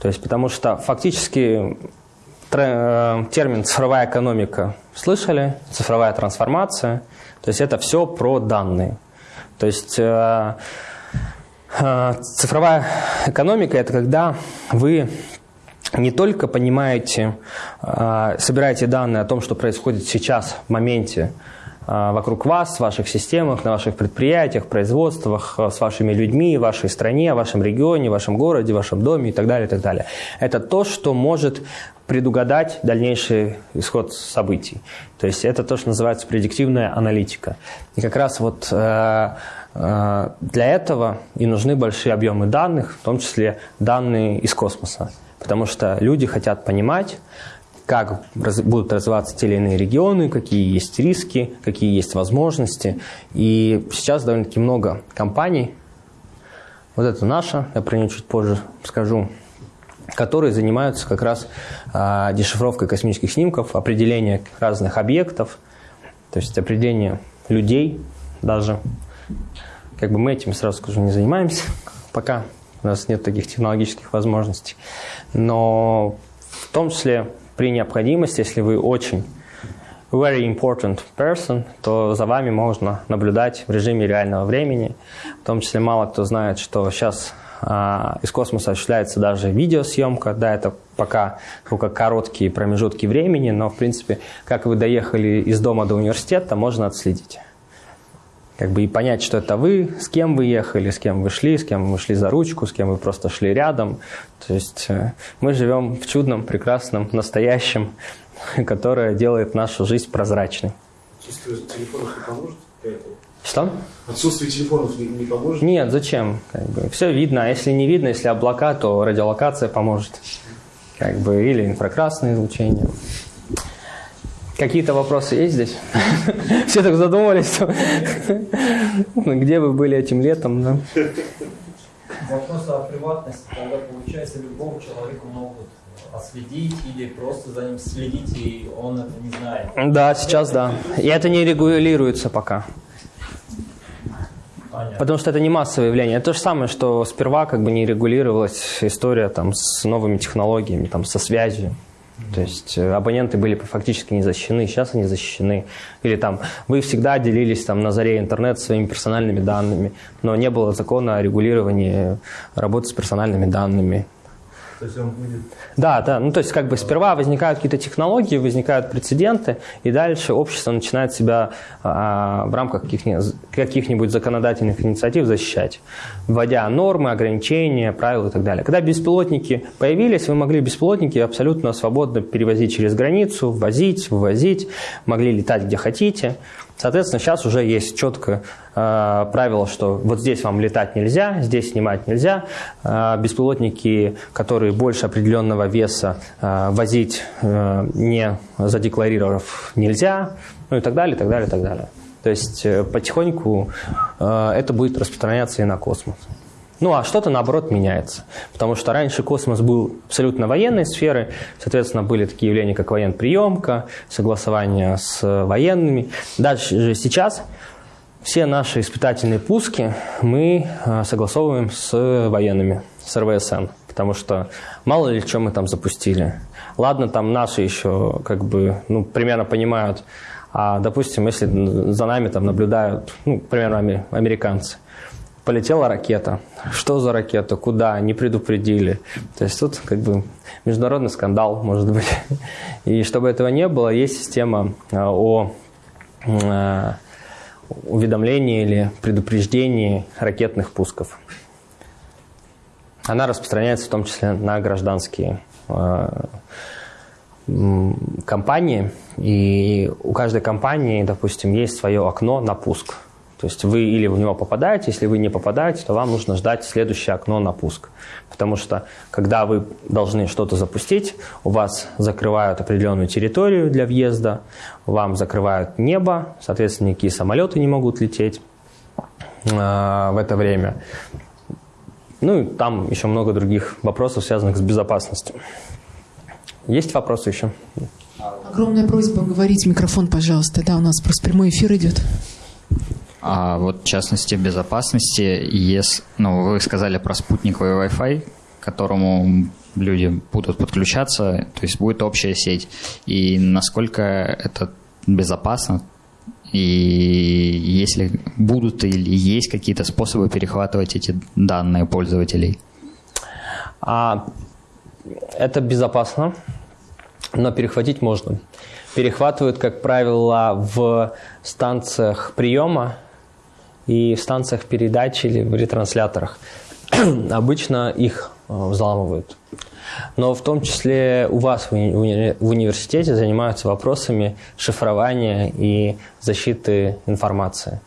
То есть, потому что фактически термин цифровая экономика слышали, цифровая трансформация. То есть это все про данные. То есть э, э, цифровая экономика это когда вы не только понимаете, э, собираете данные о том, что происходит сейчас в моменте э, вокруг вас, в ваших системах, на ваших предприятиях, производствах, э, с вашими людьми, в вашей стране, в вашем регионе, в вашем городе, в вашем доме и так далее, и так далее. Это то, что может предугадать дальнейший исход событий. То есть это то, что называется предиктивная аналитика. И как раз вот э, э, для этого и нужны большие объемы данных, в том числе данные из космоса. Потому что люди хотят понимать, как раз- будут развиваться те или иные регионы, какие есть риски, какие есть возможности. И сейчас довольно-таки много компаний, вот это наша, я про нее чуть позже скажу, которые занимаются как раз а, дешифровкой космических снимков, определение разных объектов, то есть определение людей даже. Как бы мы этим, сразу скажу, не занимаемся пока. У нас нет таких технологических возможностей. Но в том числе при необходимости, если вы очень very important person, то за вами можно наблюдать в режиме реального времени. В том числе мало кто знает, что сейчас а, из космоса осуществляется даже видеосъемка. Да, это пока только короткие промежутки времени, но в принципе, как вы доехали из дома до университета, можно отследить. Как бы и понять, что это вы, с кем вы ехали, с кем вы шли, с кем вы шли за ручку, с кем вы просто шли рядом. То есть э, мы живем в чудном, прекрасном, настоящем, которое делает нашу жизнь прозрачной. Отсутствие телефонов не поможет? для этого? Что? Отсутствие телефонов не, не поможет? Нет, зачем? Как бы, все видно, а если не видно, если облака, то радиолокация поможет. Как бы, или инфракрасное излучение. Какие-то вопросы есть здесь? Все так что- Ну, Где вы были этим летом? да? Вопрос о приватности, когда получается любого человека могут отследить или просто за ним следить, и он это не знает. Да, сейчас да. И это не регулируется пока. Понятно. Потому что это не массовое явление. Это то же самое, что сперва как бы не регулировалась история там, с новыми технологиями, там, со связью. То есть э, абоненты были фактически не защищены, сейчас они защищены. Или там вы всегда делились там на заре интернет своими персональными данными, но не было закона о регулировании работы с персональными данными. То есть он будет... Да, да. Ну, то есть, как бы сперва возникают какие-то технологии, возникают прецеденты, и дальше общество начинает себя а, в рамках каких-нибудь, каких-нибудь законодательных инициатив защищать, вводя нормы, ограничения, правила и так далее. Когда беспилотники появились, вы могли беспилотники абсолютно свободно перевозить через границу, ввозить, вывозить, могли летать где хотите. Соответственно, сейчас уже есть четкое э, правило, что вот здесь вам летать нельзя, здесь снимать нельзя. Э, беспилотники, которые больше определенного веса, э, возить э, не задекларировав нельзя, ну и так далее, так далее, так далее. То есть э, потихоньку э, это будет распространяться и на космос. Ну, а что-то, наоборот, меняется. Потому что раньше космос был абсолютно военной сферой, соответственно, были такие явления, как военприемка, согласование с военными. Дальше же сейчас все наши испытательные пуски мы а, согласовываем с военными, с РВСН. Потому что мало ли, что мы там запустили. Ладно, там наши еще как бы, ну, примерно понимают, а, допустим, если за нами там наблюдают, ну, примерно американцы – полетела ракета. Что за ракета? Куда? Не предупредили. То есть тут как бы международный скандал, может быть. И чтобы этого не было, есть система а, о а, уведомлении или предупреждении ракетных пусков. Она распространяется в том числе на гражданские а, компании, и у каждой компании, допустим, есть свое окно на пуск – то есть вы или в него попадаете, если вы не попадаете, то вам нужно ждать следующее окно на пуск. Потому что когда вы должны что-то запустить, у вас закрывают определенную территорию для въезда, вам закрывают небо, соответственно, никакие самолеты не могут лететь э, в это время. Ну и там еще много других вопросов, связанных с безопасностью. Есть вопросы еще? Огромная просьба говорить в микрофон, пожалуйста. Да, у нас просто прямой эфир идет. А вот в частности безопасности, если, ну, вы сказали про спутниковый Wi-Fi, к которому люди будут подключаться, то есть будет общая сеть. И насколько это безопасно, и если будут или есть какие-то способы перехватывать эти данные пользователей? А, это безопасно, но перехватить можно. Перехватывают, как правило, в станциях приема, и в станциях передачи или в ретрансляторах. Обычно их э, взламывают. Но в том числе у вас в университете занимаются вопросами шифрования и защиты информации.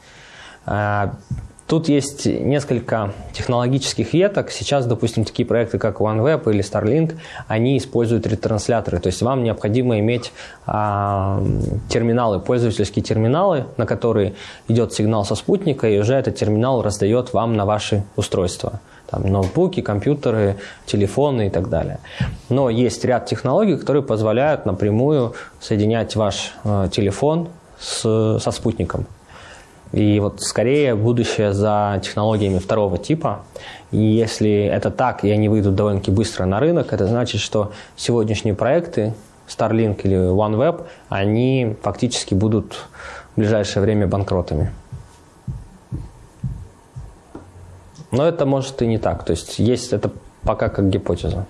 Тут есть несколько технологических веток. Сейчас, допустим, такие проекты, как OneWeb или Starlink, они используют ретрансляторы. То есть вам необходимо иметь а, терминалы, пользовательские терминалы, на которые идет сигнал со спутника, и уже этот терминал раздает вам на ваши устройства. Там, ноутбуки, компьютеры, телефоны и так далее. Но есть ряд технологий, которые позволяют напрямую соединять ваш э, телефон с, со спутником. И вот скорее будущее за технологиями второго типа. И если это так, и они выйдут довольно-таки быстро на рынок, это значит, что сегодняшние проекты Starlink или OneWeb, они фактически будут в ближайшее время банкротами. Но это может и не так. То есть есть это пока как гипотеза.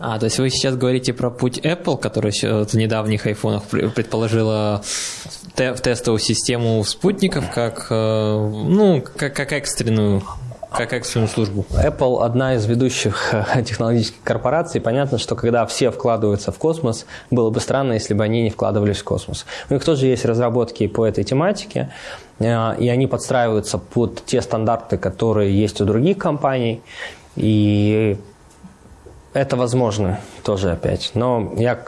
А, то есть вы сейчас говорите про путь Apple, который в недавних айфонах предположила в тестовую систему спутников как, э, ну, как, как экстренную как экстренную службу. Apple одна из ведущих э, технологических корпораций. Понятно, что когда все вкладываются в космос, было бы странно, если бы они не вкладывались в космос. У них тоже есть разработки по этой тематике, э, и они подстраиваются под те стандарты, которые есть у других компаний. И это возможно тоже опять. Но я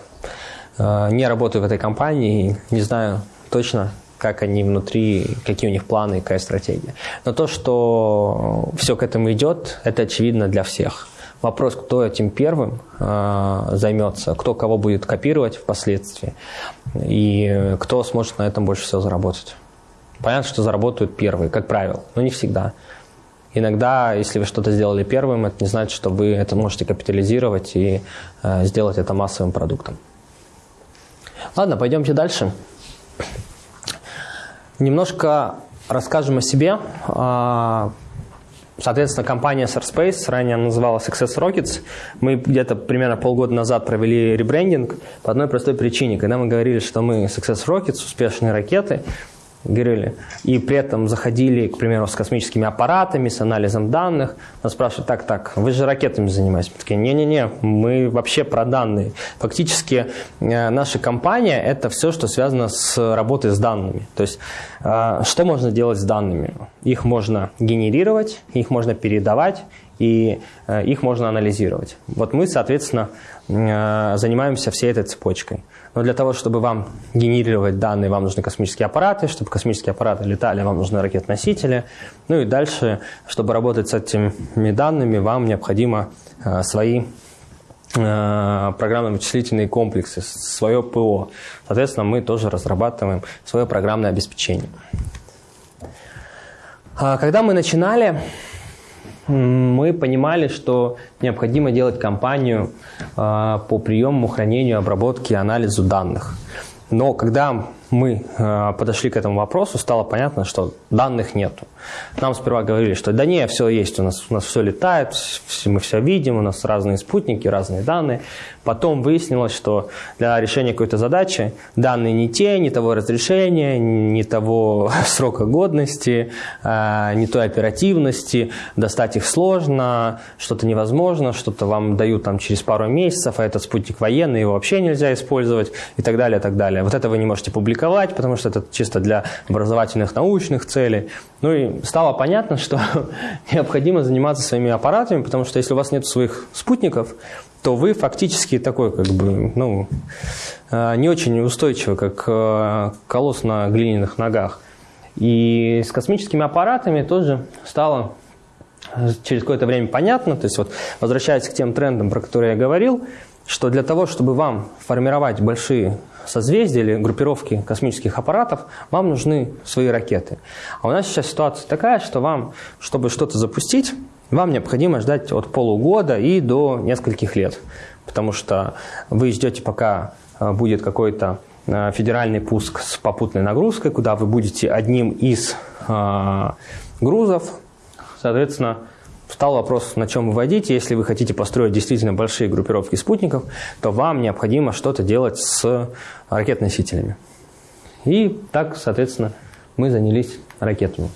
э, не работаю в этой компании не знаю точно, как они внутри, какие у них планы, какая стратегия. Но то, что все к этому идет, это очевидно для всех. вопрос, кто этим первым э, займется, кто кого будет копировать впоследствии, и кто сможет на этом больше всего заработать. Понятно, что заработают первые, как правило, но не всегда. Иногда, если вы что-то сделали первым, это не значит, что вы это можете капитализировать и э, сделать это массовым продуктом. Ладно, пойдемте дальше. Немножко расскажем о себе. А, соответственно, компания SRSpace, ранее называлась Success Rockets. Мы где-то примерно полгода назад провели ребрендинг по одной простой причине. Когда мы говорили, что мы Success Rockets, успешные ракеты, говорили, и при этом заходили, к примеру, с космическими аппаратами, с анализом данных, нас спрашивают, так, так, вы же ракетами занимаетесь? Мы такие, не-не-не, мы вообще про данные. Фактически э, наша компания – это все, что связано с работой с данными. То есть, э, что можно делать с данными? Их можно генерировать, их можно передавать, и э, их можно анализировать. Вот мы, соответственно, занимаемся всей этой цепочкой. Но для того, чтобы вам генерировать данные, вам нужны космические аппараты. Чтобы космические аппараты летали, вам нужны ракет-носители. Ну и дальше, чтобы работать с этими данными, вам необходимо э, свои э, программно-вычислительные комплексы, свое ПО. Соответственно, мы тоже разрабатываем свое программное обеспечение. А когда мы начинали, мы понимали, что необходимо делать кампанию а, по приему, хранению, обработке, анализу данных. Но когда мы э, подошли к этому вопросу, стало понятно, что данных нету. Нам сперва говорили, что да не, все есть, у нас, у нас все летает, мы все видим, у нас разные спутники, разные данные. Потом выяснилось, что для решения какой-то задачи данные не те, не того разрешения, не того срока годности, э, не той оперативности, достать их сложно, что-то невозможно, что-то вам дают там через пару месяцев, а этот спутник военный, его вообще нельзя использовать и так далее, и так далее. Вот это вы не можете публиковать, потому что это чисто для образовательных научных целей. Ну и стало понятно, что необходимо заниматься своими аппаратами, потому что если у вас нет своих спутников, то вы фактически такой, как бы, ну, э, не очень устойчивый, как э, колосс на глиняных ногах. И с космическими аппаратами тоже стало через какое-то время понятно, то есть вот возвращаясь к тем трендам, про которые я говорил, что для того, чтобы вам формировать большие созвездия или группировки космических аппаратов, вам нужны свои ракеты. А у нас сейчас ситуация такая, что вам, чтобы что-то запустить, вам необходимо ждать от полугода и до нескольких лет. Потому что вы ждете, пока э, будет какой-то э, федеральный пуск с попутной нагрузкой, куда вы будете одним из э, грузов, соответственно, Встал вопрос, на чем выводить. Если вы хотите построить действительно большие группировки спутников, то вам необходимо что-то делать с ракет-носителями. И так, соответственно, мы занялись ракетами.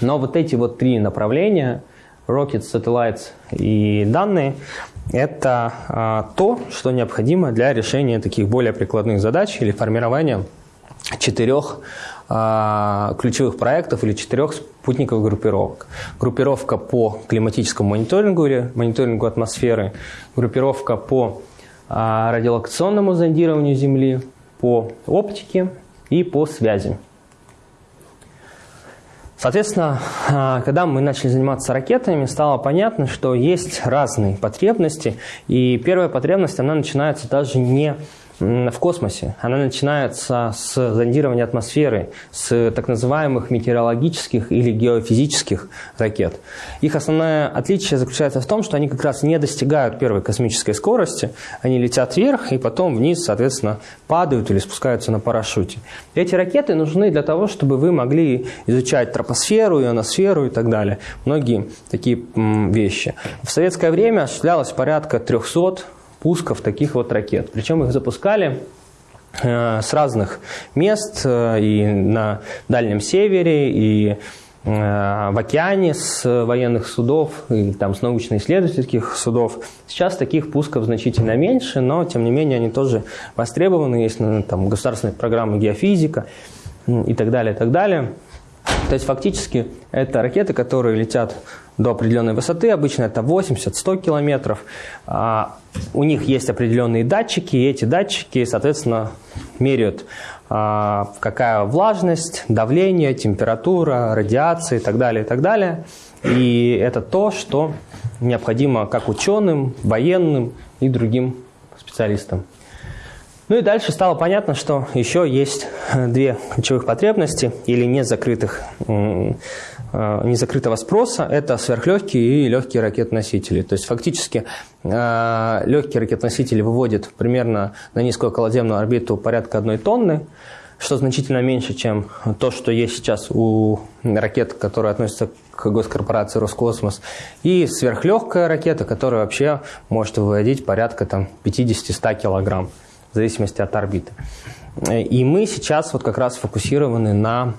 Но вот эти вот три направления, Rockets, Satellites и данные, это а, то, что необходимо для решения таких более прикладных задач или формирования четырех ключевых проектов или четырех спутниковых группировок. Группировка по климатическому мониторингу или мониторингу атмосферы, группировка по а, радиолокационному зондированию Земли, по оптике и по связи. Соответственно, а, когда мы начали заниматься ракетами, стало понятно, что есть разные потребности. И первая потребность, она начинается даже не в космосе. Она начинается с зондирования атмосферы, с так называемых метеорологических или геофизических ракет. Их основное отличие заключается в том, что они как раз не достигают первой космической скорости, они летят вверх и потом вниз, соответственно, падают или спускаются на парашюте. Эти ракеты нужны для того, чтобы вы могли изучать тропосферу, ионосферу и так далее. Многие такие вещи. В советское время осуществлялось порядка 300 пусков таких вот ракет. Причем их запускали э, с разных мест э, и на Дальнем Севере, и э, в океане с военных судов и там с научно-исследовательских судов. Сейчас таких пусков значительно меньше, но тем не менее они тоже востребованы. Есть ну, там государственные программы геофизика и так далее, и так далее. То есть фактически это ракеты, которые летят до определенной высоты, обычно это 80-100 километров. А, у них есть определенные датчики, и эти датчики, соответственно, меряют, а, какая влажность, давление, температура, радиация и так далее, и так далее. И это то, что необходимо как ученым, военным и другим специалистам. Ну и дальше стало понятно, что еще есть две ключевых потребности или незакрытых, незакрытого спроса. Это сверхлегкие и легкие ракетоносители. То есть фактически э, легкие ракетоносители выводят примерно на низкую околоземную орбиту порядка одной тонны, что значительно меньше, чем то, что есть сейчас у ракет, которые относятся к госкорпорации Роскосмос, и сверхлегкая ракета, которая вообще может выводить порядка там, 50-100 килограмм в зависимости от орбиты. И мы сейчас вот как раз фокусированы на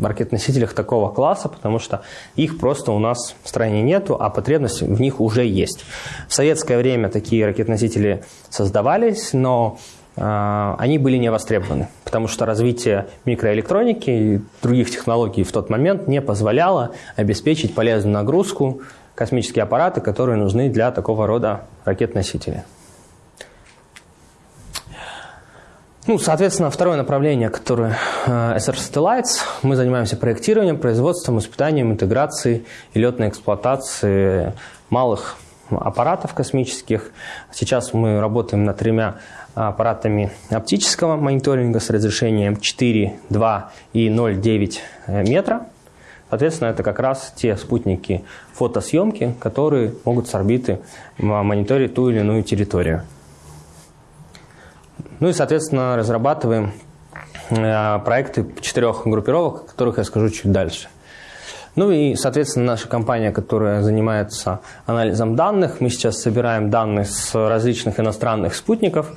ракетоносителях такого класса, потому что их просто у нас в стране нету, а потребность в них уже есть. В советское время такие ракетоносители создавались, но э, они были не востребованы, потому что развитие микроэлектроники и других технологий в тот момент не позволяло обеспечить полезную нагрузку космические аппараты, которые нужны для такого рода ракет-носителей. Ну, соответственно, второе направление, которое э, SR Satellites, мы занимаемся проектированием, производством, испытанием, интеграцией и летной эксплуатацией малых аппаратов космических. Сейчас мы работаем над тремя аппаратами оптического мониторинга с разрешением 4, 2 и 0,9 э, метра. Соответственно, это как раз те спутники фотосъемки, которые могут с орбиты мониторить ту или иную территорию. Ну и, соответственно, разрабатываем э, проекты четырех группировок, о которых я скажу чуть дальше. Ну и, соответственно, наша компания, которая занимается анализом данных, мы сейчас собираем данные с различных иностранных спутников,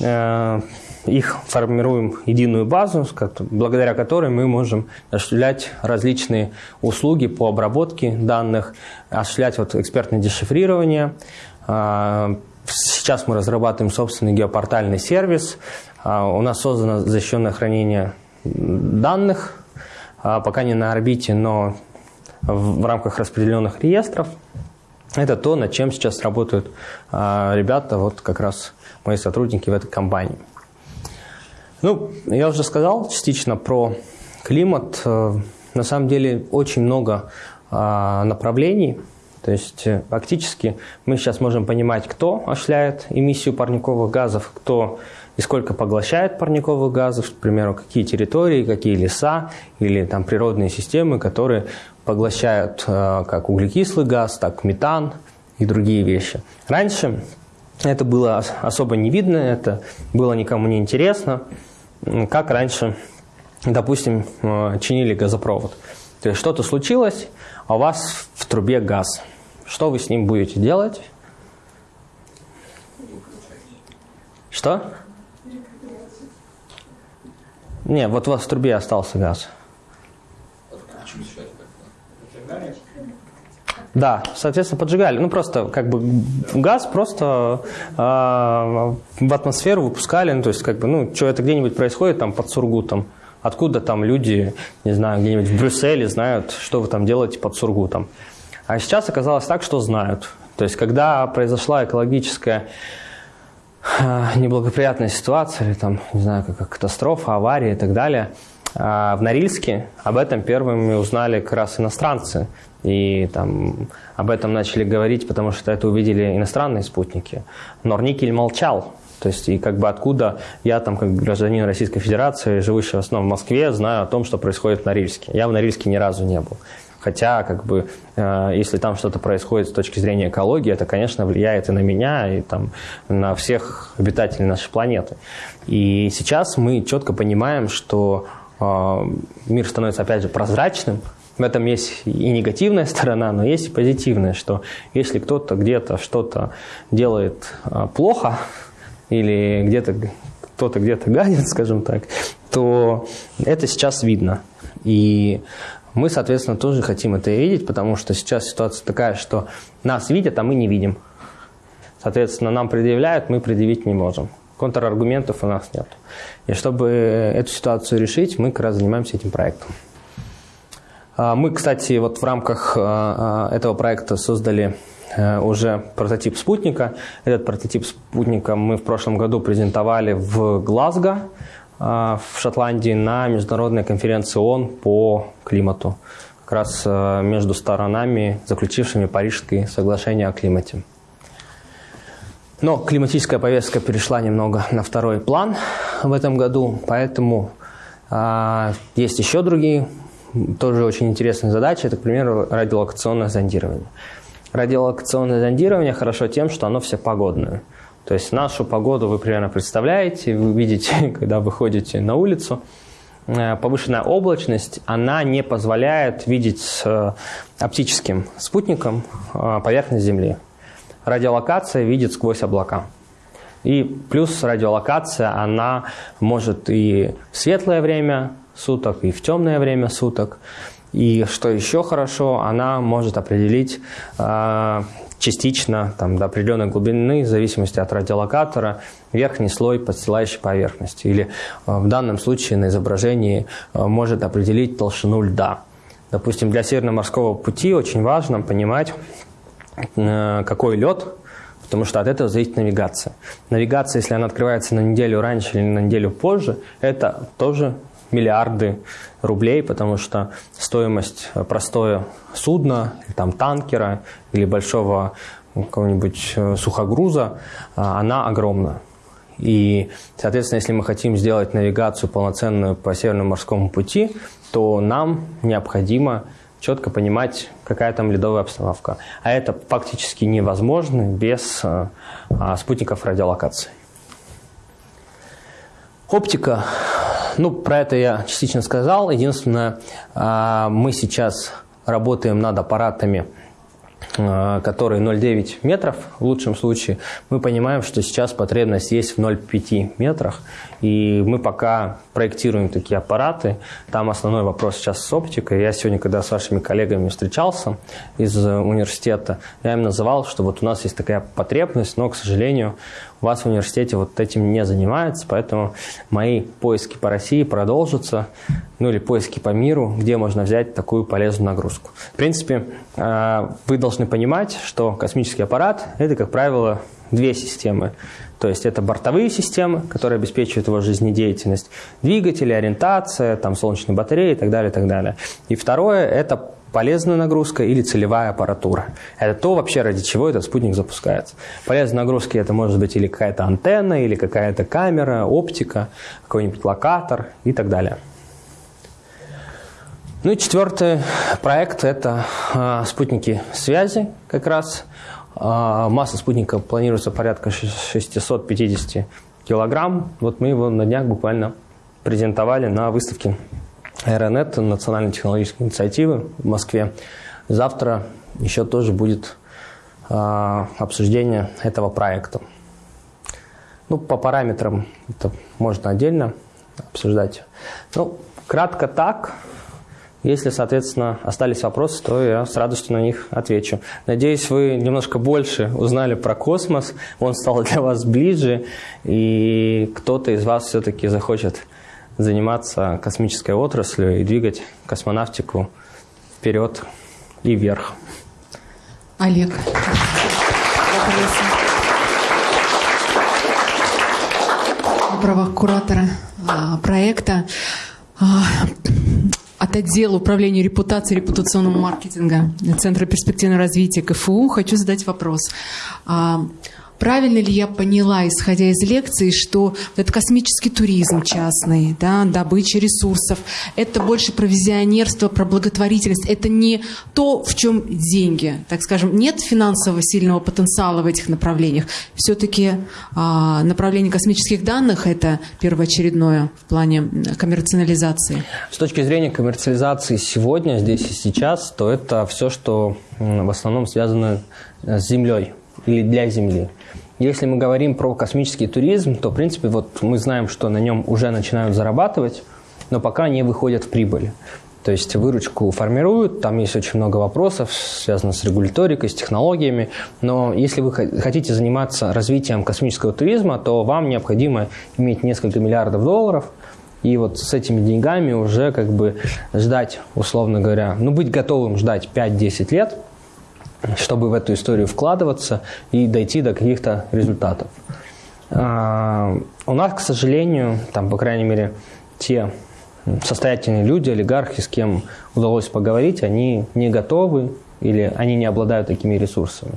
э, их формируем единую базу, благодаря которой мы можем осуществлять различные услуги по обработке данных, осуществлять вот экспертное дешифрирование, э, Сейчас мы разрабатываем собственный геопортальный сервис. А, у нас создано защищенное хранение данных, а, пока не на орбите, но в рамках распределенных реестров. Это то, над чем сейчас работают а, ребята, вот как раз мои сотрудники в этой компании. Ну, я уже сказал частично про климат. Э, на самом деле очень много направлений – то есть э, фактически мы сейчас можем понимать, кто осуществляет эмиссию парниковых газов, кто и сколько поглощает парниковых газов, к примеру, какие территории, какие леса или там природные системы, которые поглощают э, как углекислый газ, так метан и другие вещи. Раньше это было особо не видно, это было никому не интересно, как раньше, допустим, э, чинили газопровод. То есть что-то случилось, а у вас в трубе газ – что вы с ним будете делать? Что? Не, вот у вас в трубе остался газ. Да, соответственно, поджигали. Ну, просто как бы газ просто э, в атмосферу выпускали. Ну, то есть, как бы, ну, что это где-нибудь происходит там под Сургутом. Откуда там люди, не знаю, где-нибудь в Брюсселе знают, что вы там делаете под Сургутом. А сейчас оказалось так, что знают. То есть, когда произошла экологическая э, неблагоприятная ситуация, или там, не знаю, как катастрофа, авария и так далее, э, в Норильске об этом первыми узнали как раз иностранцы. И там об этом начали говорить, потому что это увидели иностранные спутники. Норникель молчал. То есть, и как бы откуда я там, как гражданин Российской Федерации, живущий в основном в Москве, знаю о том, что происходит в Норильске. Я в Норильске ни разу не был. Хотя, как бы, э, если там что-то происходит с точки зрения экологии, это, конечно, влияет и на меня, и там, на всех обитателей нашей планеты. И сейчас мы четко понимаем, что э, мир становится, опять же, прозрачным, в этом есть и негативная сторона, но есть и позитивная, что если кто-то где-то что-то делает э, плохо, или где-то кто-то где-то гадит, скажем так, то это сейчас видно. И мы, соответственно, тоже хотим это видеть, потому что сейчас ситуация такая, что нас видят, а мы не видим. Соответственно, нам предъявляют, мы предъявить не можем. Контраргументов у нас нет. И чтобы эту ситуацию решить, мы как раз занимаемся этим проектом. А, мы, кстати, вот в рамках а, а, этого проекта создали э, уже прототип спутника. Этот прототип спутника мы в прошлом году презентовали в Глазго. А, в Шотландии на международной конференции ООН по климату. как раз э, между сторонами, заключившими Парижское соглашение о климате. Но климатическая повестка перешла немного на второй план в этом году, поэтому а, есть еще другие тоже очень интересные задачи. Это, к примеру, радиолокационное зондирование. Радиолокационное зондирование хорошо тем, что оно всепогодное. То есть нашу погоду вы примерно представляете, вы видите, когда выходите на улицу. Э, повышенная облачность, она не позволяет видеть э, оптическим спутником э, поверхность Земли. Радиолокация видит сквозь облака. И плюс радиолокация, она может и в светлое время суток, и в темное время суток. И что еще хорошо, она может определить частично там, до определенной глубины, в зависимости от радиолокатора, верхний слой подстилающей поверхности. Или э, в данном случае на изображении э, может определить толщину льда. Допустим, для Северно-морского пути очень важно понимать, э, какой лед, потому что от этого зависит навигация. Навигация, если она открывается на неделю раньше или на неделю позже, это тоже миллиарды рублей, потому что стоимость простое судна, там, танкера или большого какого-нибудь э, сухогруза, а, она огромна. И, соответственно, если мы хотим сделать навигацию полноценную по Северному морскому пути, то нам необходимо четко понимать, какая там ледовая обстановка. А это фактически невозможно без а, спутников радиолокации. Оптика ну, про это я частично сказал. Единственное, а, мы сейчас работаем над аппаратами, а, которые 0,9 метров в лучшем случае. Мы понимаем, что сейчас потребность есть в 0,5 метрах. И мы пока проектируем такие аппараты. Там основной вопрос сейчас с оптикой. Я сегодня, когда с вашими коллегами встречался из университета, я им называл, что вот у нас есть такая потребность, но, к сожалению, вас в университете вот этим не занимается, поэтому мои поиски по России продолжатся, ну или поиски по миру, где можно взять такую полезную нагрузку. В принципе, э, вы должны понимать, что космический аппарат – это, как правило, две системы. То есть это бортовые системы, которые обеспечивают его жизнедеятельность, двигатели, ориентация, там, солнечные батареи и так далее, и так далее. И второе – это полезная нагрузка или целевая аппаратура. Это то вообще, ради чего этот спутник запускается. Полезные нагрузки это может быть или какая-то антенна, или какая-то камера, оптика, какой-нибудь локатор и так далее. Ну и четвертый проект – это э, спутники связи как раз. Э, масса спутника планируется порядка 650 килограмм. Вот мы его на днях буквально презентовали на выставке Аэронет, национальной технологической инициативы в Москве. Завтра еще тоже будет э, обсуждение этого проекта. Ну, по параметрам это можно отдельно обсуждать. Ну, кратко так. Если, соответственно, остались вопросы, то я с радостью на них отвечу. Надеюсь, вы немножко больше узнали про космос, он стал для вас ближе, и кто-то из вас все-таки захочет заниматься космической отраслью и двигать космонавтику вперед и вверх. Олег. На правах куратора а, проекта а, от отдела управления репутацией репутационного маркетинга Центра перспективного развития КФУ хочу задать вопрос. Правильно ли я поняла, исходя из лекции, что это космический туризм частный, да, добыча ресурсов, это больше про визионерство, про благотворительность, это не то, в чем деньги, так скажем, нет финансового сильного потенциала в этих направлениях. Все-таки а, направление космических данных это первоочередное в плане коммерциализации. С точки зрения коммерциализации сегодня, здесь и сейчас, то это все, что в основном связано с Землей или для Земли. Если мы говорим про космический туризм, то, в принципе, вот мы знаем, что на нем уже начинают зарабатывать, но пока не выходят в прибыль. То есть выручку формируют, там есть очень много вопросов, связанных с регуляторикой, с технологиями. Но если вы хотите заниматься развитием космического туризма, то вам необходимо иметь несколько миллиардов долларов, и вот с этими деньгами уже как бы ждать, условно говоря, ну быть готовым ждать 5-10 лет – чтобы в эту историю вкладываться и дойти до каких-то результатов. А, у нас, к сожалению, там, по крайней мере, те состоятельные люди, олигархи, с кем удалось поговорить, они не готовы или они не обладают такими ресурсами.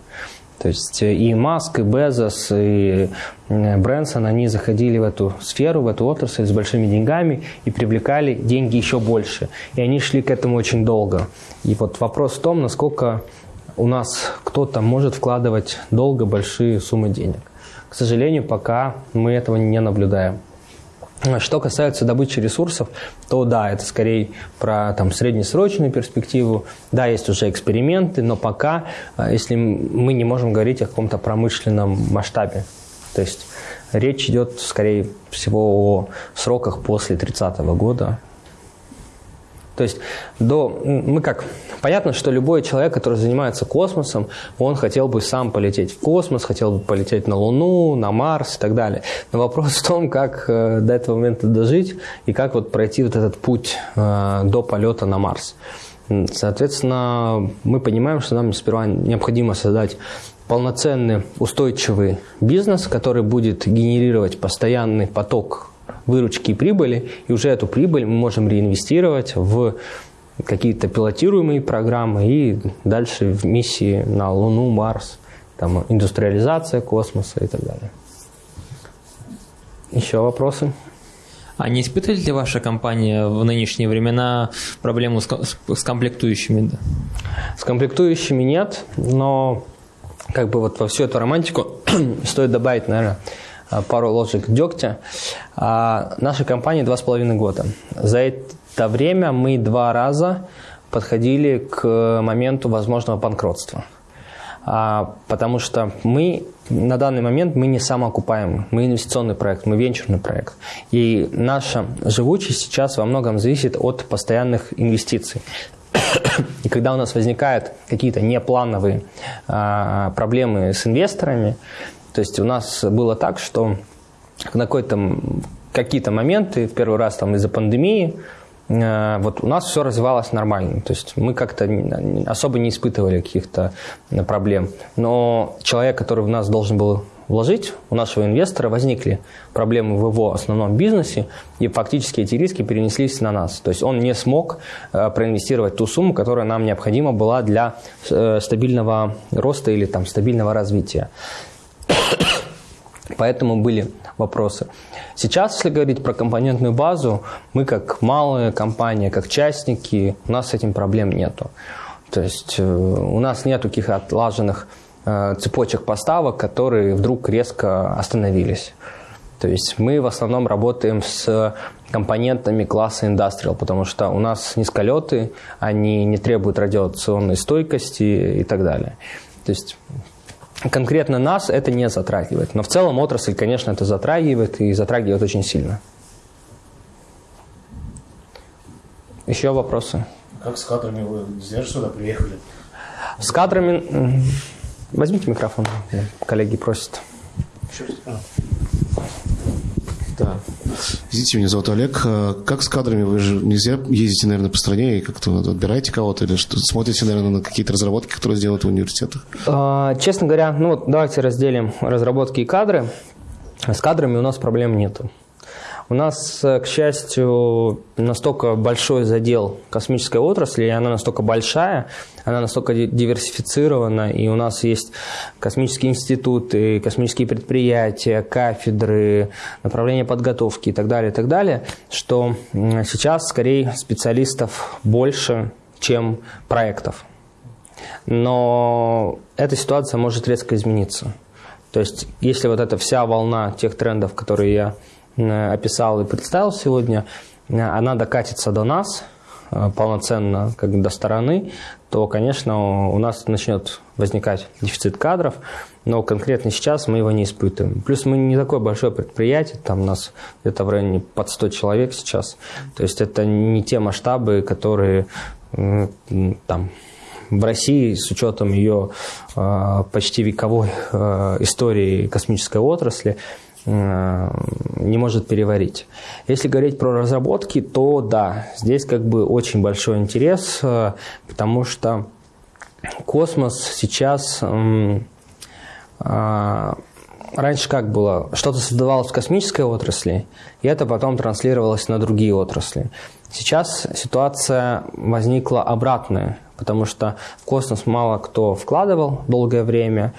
То есть и Маск, и Безос, и э, Брэнсон, они заходили в эту сферу, в эту отрасль с большими деньгами и привлекали деньги еще больше. И они шли к этому очень долго. И вот вопрос в том, насколько у нас кто-то может вкладывать долго большие суммы денег. К сожалению, пока мы этого не наблюдаем. Что касается добычи ресурсов, то да, это скорее про там, среднесрочную перспективу. Да, есть уже эксперименты, но пока, а, если мы не можем говорить о каком-то промышленном масштабе. То есть речь идет, скорее всего, о сроках после 30 года, то есть до, мы как, понятно, что любой человек, который занимается космосом, он хотел бы сам полететь в космос, хотел бы полететь на Луну, на Марс и так далее. Но вопрос в том, как э, до этого момента дожить и как вот пройти вот этот путь э, до полета на Марс. Соответственно, мы понимаем, что нам сперва необходимо создать полноценный устойчивый бизнес, который будет генерировать постоянный поток выручки и прибыли, и уже эту прибыль мы можем реинвестировать в какие-то пилотируемые программы и дальше в миссии на Луну, Марс, там, индустриализация космоса и так далее. Еще вопросы? А не испытывает ли ваша компания в нынешние времена проблему с, с комплектующими? С комплектующими нет, но как бы вот во всю эту романтику стоит добавить, наверное, пару ложек дегтя. А нашей компании два с половиной года. За это время мы два раза подходили к моменту возможного банкротства. А, потому что мы на данный момент мы не самоокупаемы, мы инвестиционный проект, мы венчурный проект. И наша живучесть сейчас во многом зависит от постоянных инвестиций. И когда у нас возникают какие-то неплановые а, проблемы с инвесторами, то есть у нас было так, что на какой-то какие-то моменты, в первый раз там из-за пандемии, э, вот у нас все развивалось нормально. То есть мы как-то особо не испытывали каких-то э, проблем. Но человек, который в нас должен был вложить, у нашего инвестора возникли проблемы в его основном бизнесе, и фактически эти риски перенеслись на нас. То есть он не смог э, проинвестировать ту сумму, которая нам необходима была для стабильного роста или там, стабильного развития. Поэтому были вопросы. Сейчас, если говорить про компонентную базу, мы как малая компания, как частники, у нас с этим проблем нету. То есть э, у нас нет таких отлаженных э, цепочек поставок, которые вдруг резко остановились. То есть мы в основном работаем с компонентами класса Industrial, потому что у нас низколеты, они не требуют радиационной стойкости и так далее. То есть конкретно нас это не затрагивает. Но в целом отрасль, конечно, это затрагивает и затрагивает очень сильно. Еще вопросы? Как с кадрами вы зря сюда приехали? С кадрами... Возьмите микрофон, коллеги просят. Да. Извините, меня зовут Олег. Э, как с кадрами? Вы же нельзя ездите, наверное, по стране и как-то отбираете кого-то или что? Смотрите, наверное, на какие-то разработки, которые сделают в университетах? А, честно говоря, ну вот давайте разделим разработки и кадры. С кадрами у нас проблем нету. У нас, э, к счастью, настолько большой задел космической отрасли, и она настолько большая, она настолько диверсифицирована, и у нас есть космические институты, космические предприятия, кафедры, направления подготовки и так далее, и так далее, что сейчас скорее специалистов больше, чем проектов. Но эта ситуация может резко измениться. То есть, если вот эта вся волна тех трендов, которые я описал и представил сегодня, э, она докатится до нас э, полноценно, как до стороны, то, конечно, у нас начнет возникать дефицит кадров, но конкретно сейчас мы его не испытываем. Плюс мы не такое большое предприятие, там у нас где-то в районе под 100 человек сейчас, то есть это не те масштабы, которые там в России с учетом ее почти вековой истории космической отрасли Э, не может переварить. Если говорить про разработки, то да, здесь как бы очень большой интерес, э, потому что космос сейчас э, раньше как было? Что-то создавалось в космической отрасли, и это потом транслировалось на другие отрасли. Сейчас ситуация возникла обратная, потому что в космос мало кто вкладывал долгое время.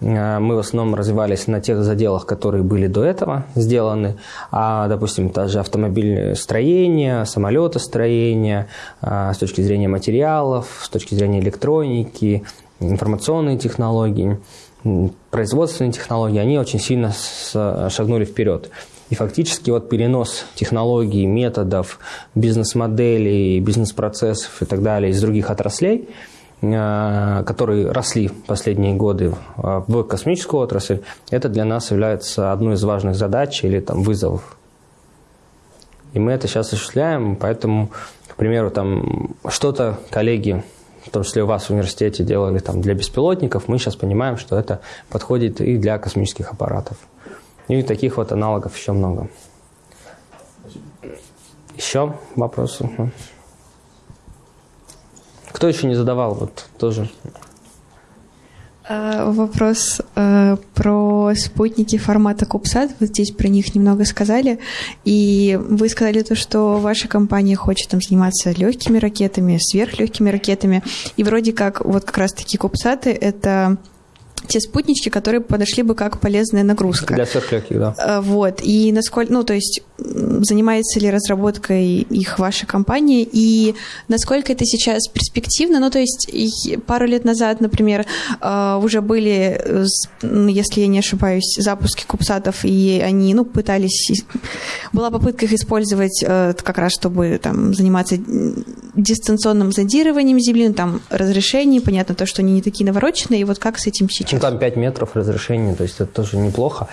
Э, мы в основном развивались на тех заделах, которые были до этого сделаны. А, допустим, даже автомобильстроение, самолетостроение, э, с точки зрения материалов, с точки зрения электроники, информационные технологии, производственные технологии, они очень сильно шагнули вперед. И фактически вот перенос технологий, методов, бизнес-моделей, бизнес-процессов и так далее из других отраслей, э, которые росли последние годы в космическую отрасль, это для нас является одной из важных задач или там, вызовов. И мы это сейчас осуществляем, поэтому, к примеру, там что-то коллеги, в том числе у вас в университете делали там для беспилотников, мы сейчас понимаем, что это подходит и для космических аппаратов. И таких вот аналогов еще много. Еще вопросы? Кто еще не задавал? Вот тоже. А, вопрос э, про спутники формата Кубсат. Вот здесь про них немного сказали. И вы сказали то, что ваша компания хочет там заниматься легкими ракетами, сверхлегкими ракетами. И вроде как вот как раз-таки Кубсаты — это те спутнички, которые подошли бы как полезная нагрузка. Для сверхлегких, да. Э, вот. И насколько, ну, то есть, занимается ли разработкой их ваша компания, и насколько это сейчас перспективно? Ну, то есть, пару лет назад, например, э, уже были, э, если я не ошибаюсь, запуски кубсатов, и они, ну, пытались... Была попытка их использовать как раз, чтобы там заниматься дистанционным зондированием Земли, ну, там, разрешение, понятно, то, что они не такие навороченные, и вот как с этим сейчас? Ну, там 5 метров разрешения, то есть это тоже неплохо.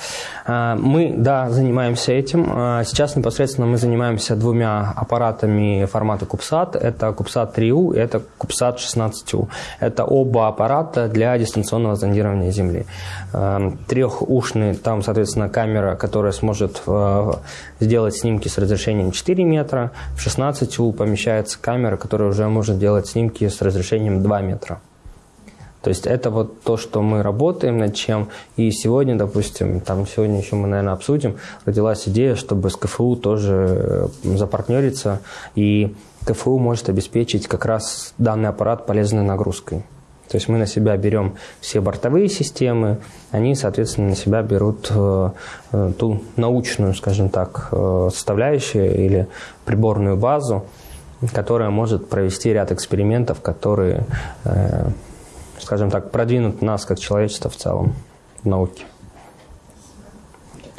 А, мы, да, занимаемся этим. А, сейчас непосредственно мы занимаемся двумя аппаратами формата CubeSat. Это CubeSat 3U и это CubeSat 16U. Это оба аппарата для дистанционного зондирования Земли. А, Трехушный, там, соответственно, камера, которая сможет сделать снимки с разрешением 4 метра. В 16U помещается камера, которая уже может делать снимки с разрешением 2 метра. То есть это вот то, что мы работаем над чем. И сегодня, допустим, там сегодня еще мы, наверное, обсудим, родилась идея, чтобы с КФУ тоже э, запартнериться. И КФУ может обеспечить как раз данный аппарат полезной нагрузкой. То есть мы на себя берем все бортовые системы, они, соответственно, на себя берут э, э, ту научную, скажем так, составляющую или приборную базу, которая может провести ряд экспериментов, которые скажем так, продвинут нас как человечество в целом в науке.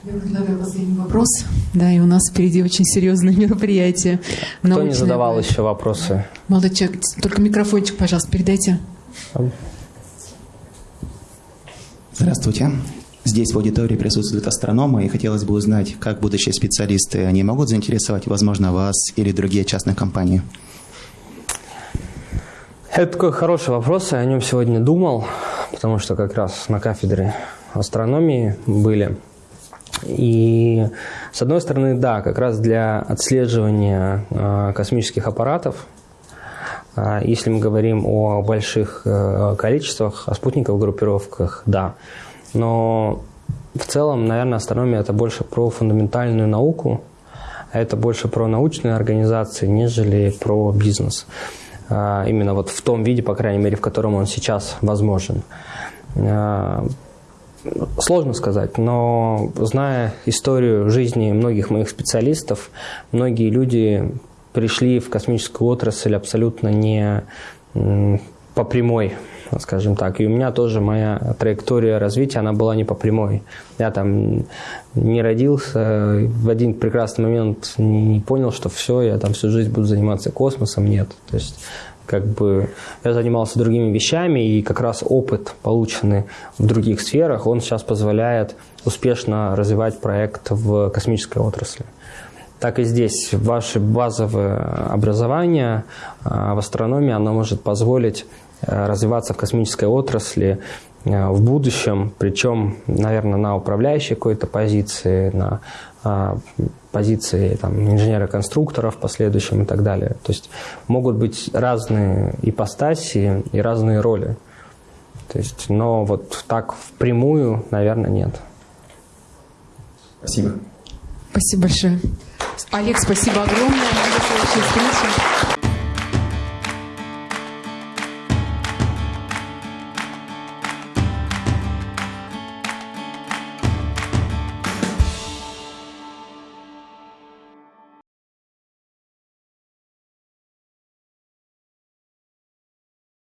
Я предлагаю последний вопрос. Да, и у нас впереди очень серьезное мероприятие. Кто научное. не задавал еще вопросы? Молодой человек, только микрофончик, пожалуйста, передайте. Здравствуйте. Здесь в аудитории присутствуют астрономы, и хотелось бы узнать, как будущие специалисты, они могут заинтересовать, возможно, вас или другие частные компании? Это такой хороший вопрос, я о нем сегодня думал, потому что как раз на кафедре астрономии были. И с одной стороны, да, как раз для отслеживания э, космических аппаратов, э, если мы говорим о больших э, количествах, о спутниковых группировках, да. Но в целом, наверное, астрономия это больше про фундаментальную науку, а это больше про научные организации, нежели про бизнес. А, именно вот в том виде, по крайней мере, в котором он сейчас возможен. А, сложно сказать, но зная историю жизни многих моих специалистов, многие люди пришли в космическую отрасль абсолютно не по прямой скажем так. И у меня тоже моя траектория развития, она была не по прямой. Я там не родился, в один прекрасный момент не понял, что все, я там всю жизнь буду заниматься космосом. Нет. То есть как бы я занимался другими вещами, и как раз опыт, полученный в других сферах, он сейчас позволяет успешно развивать проект в космической отрасли. Так и здесь ваше базовое образование а, в астрономии, оно может позволить развиваться в космической отрасли э, в будущем, причем, наверное, на управляющей какой-то позиции, на а, позиции там, инженера-конструктора в последующем и так далее. То есть могут быть разные ипостаси и разные роли. То есть, но вот так впрямую, наверное, нет. Спасибо. Спасибо большое. Олег, спасибо огромное.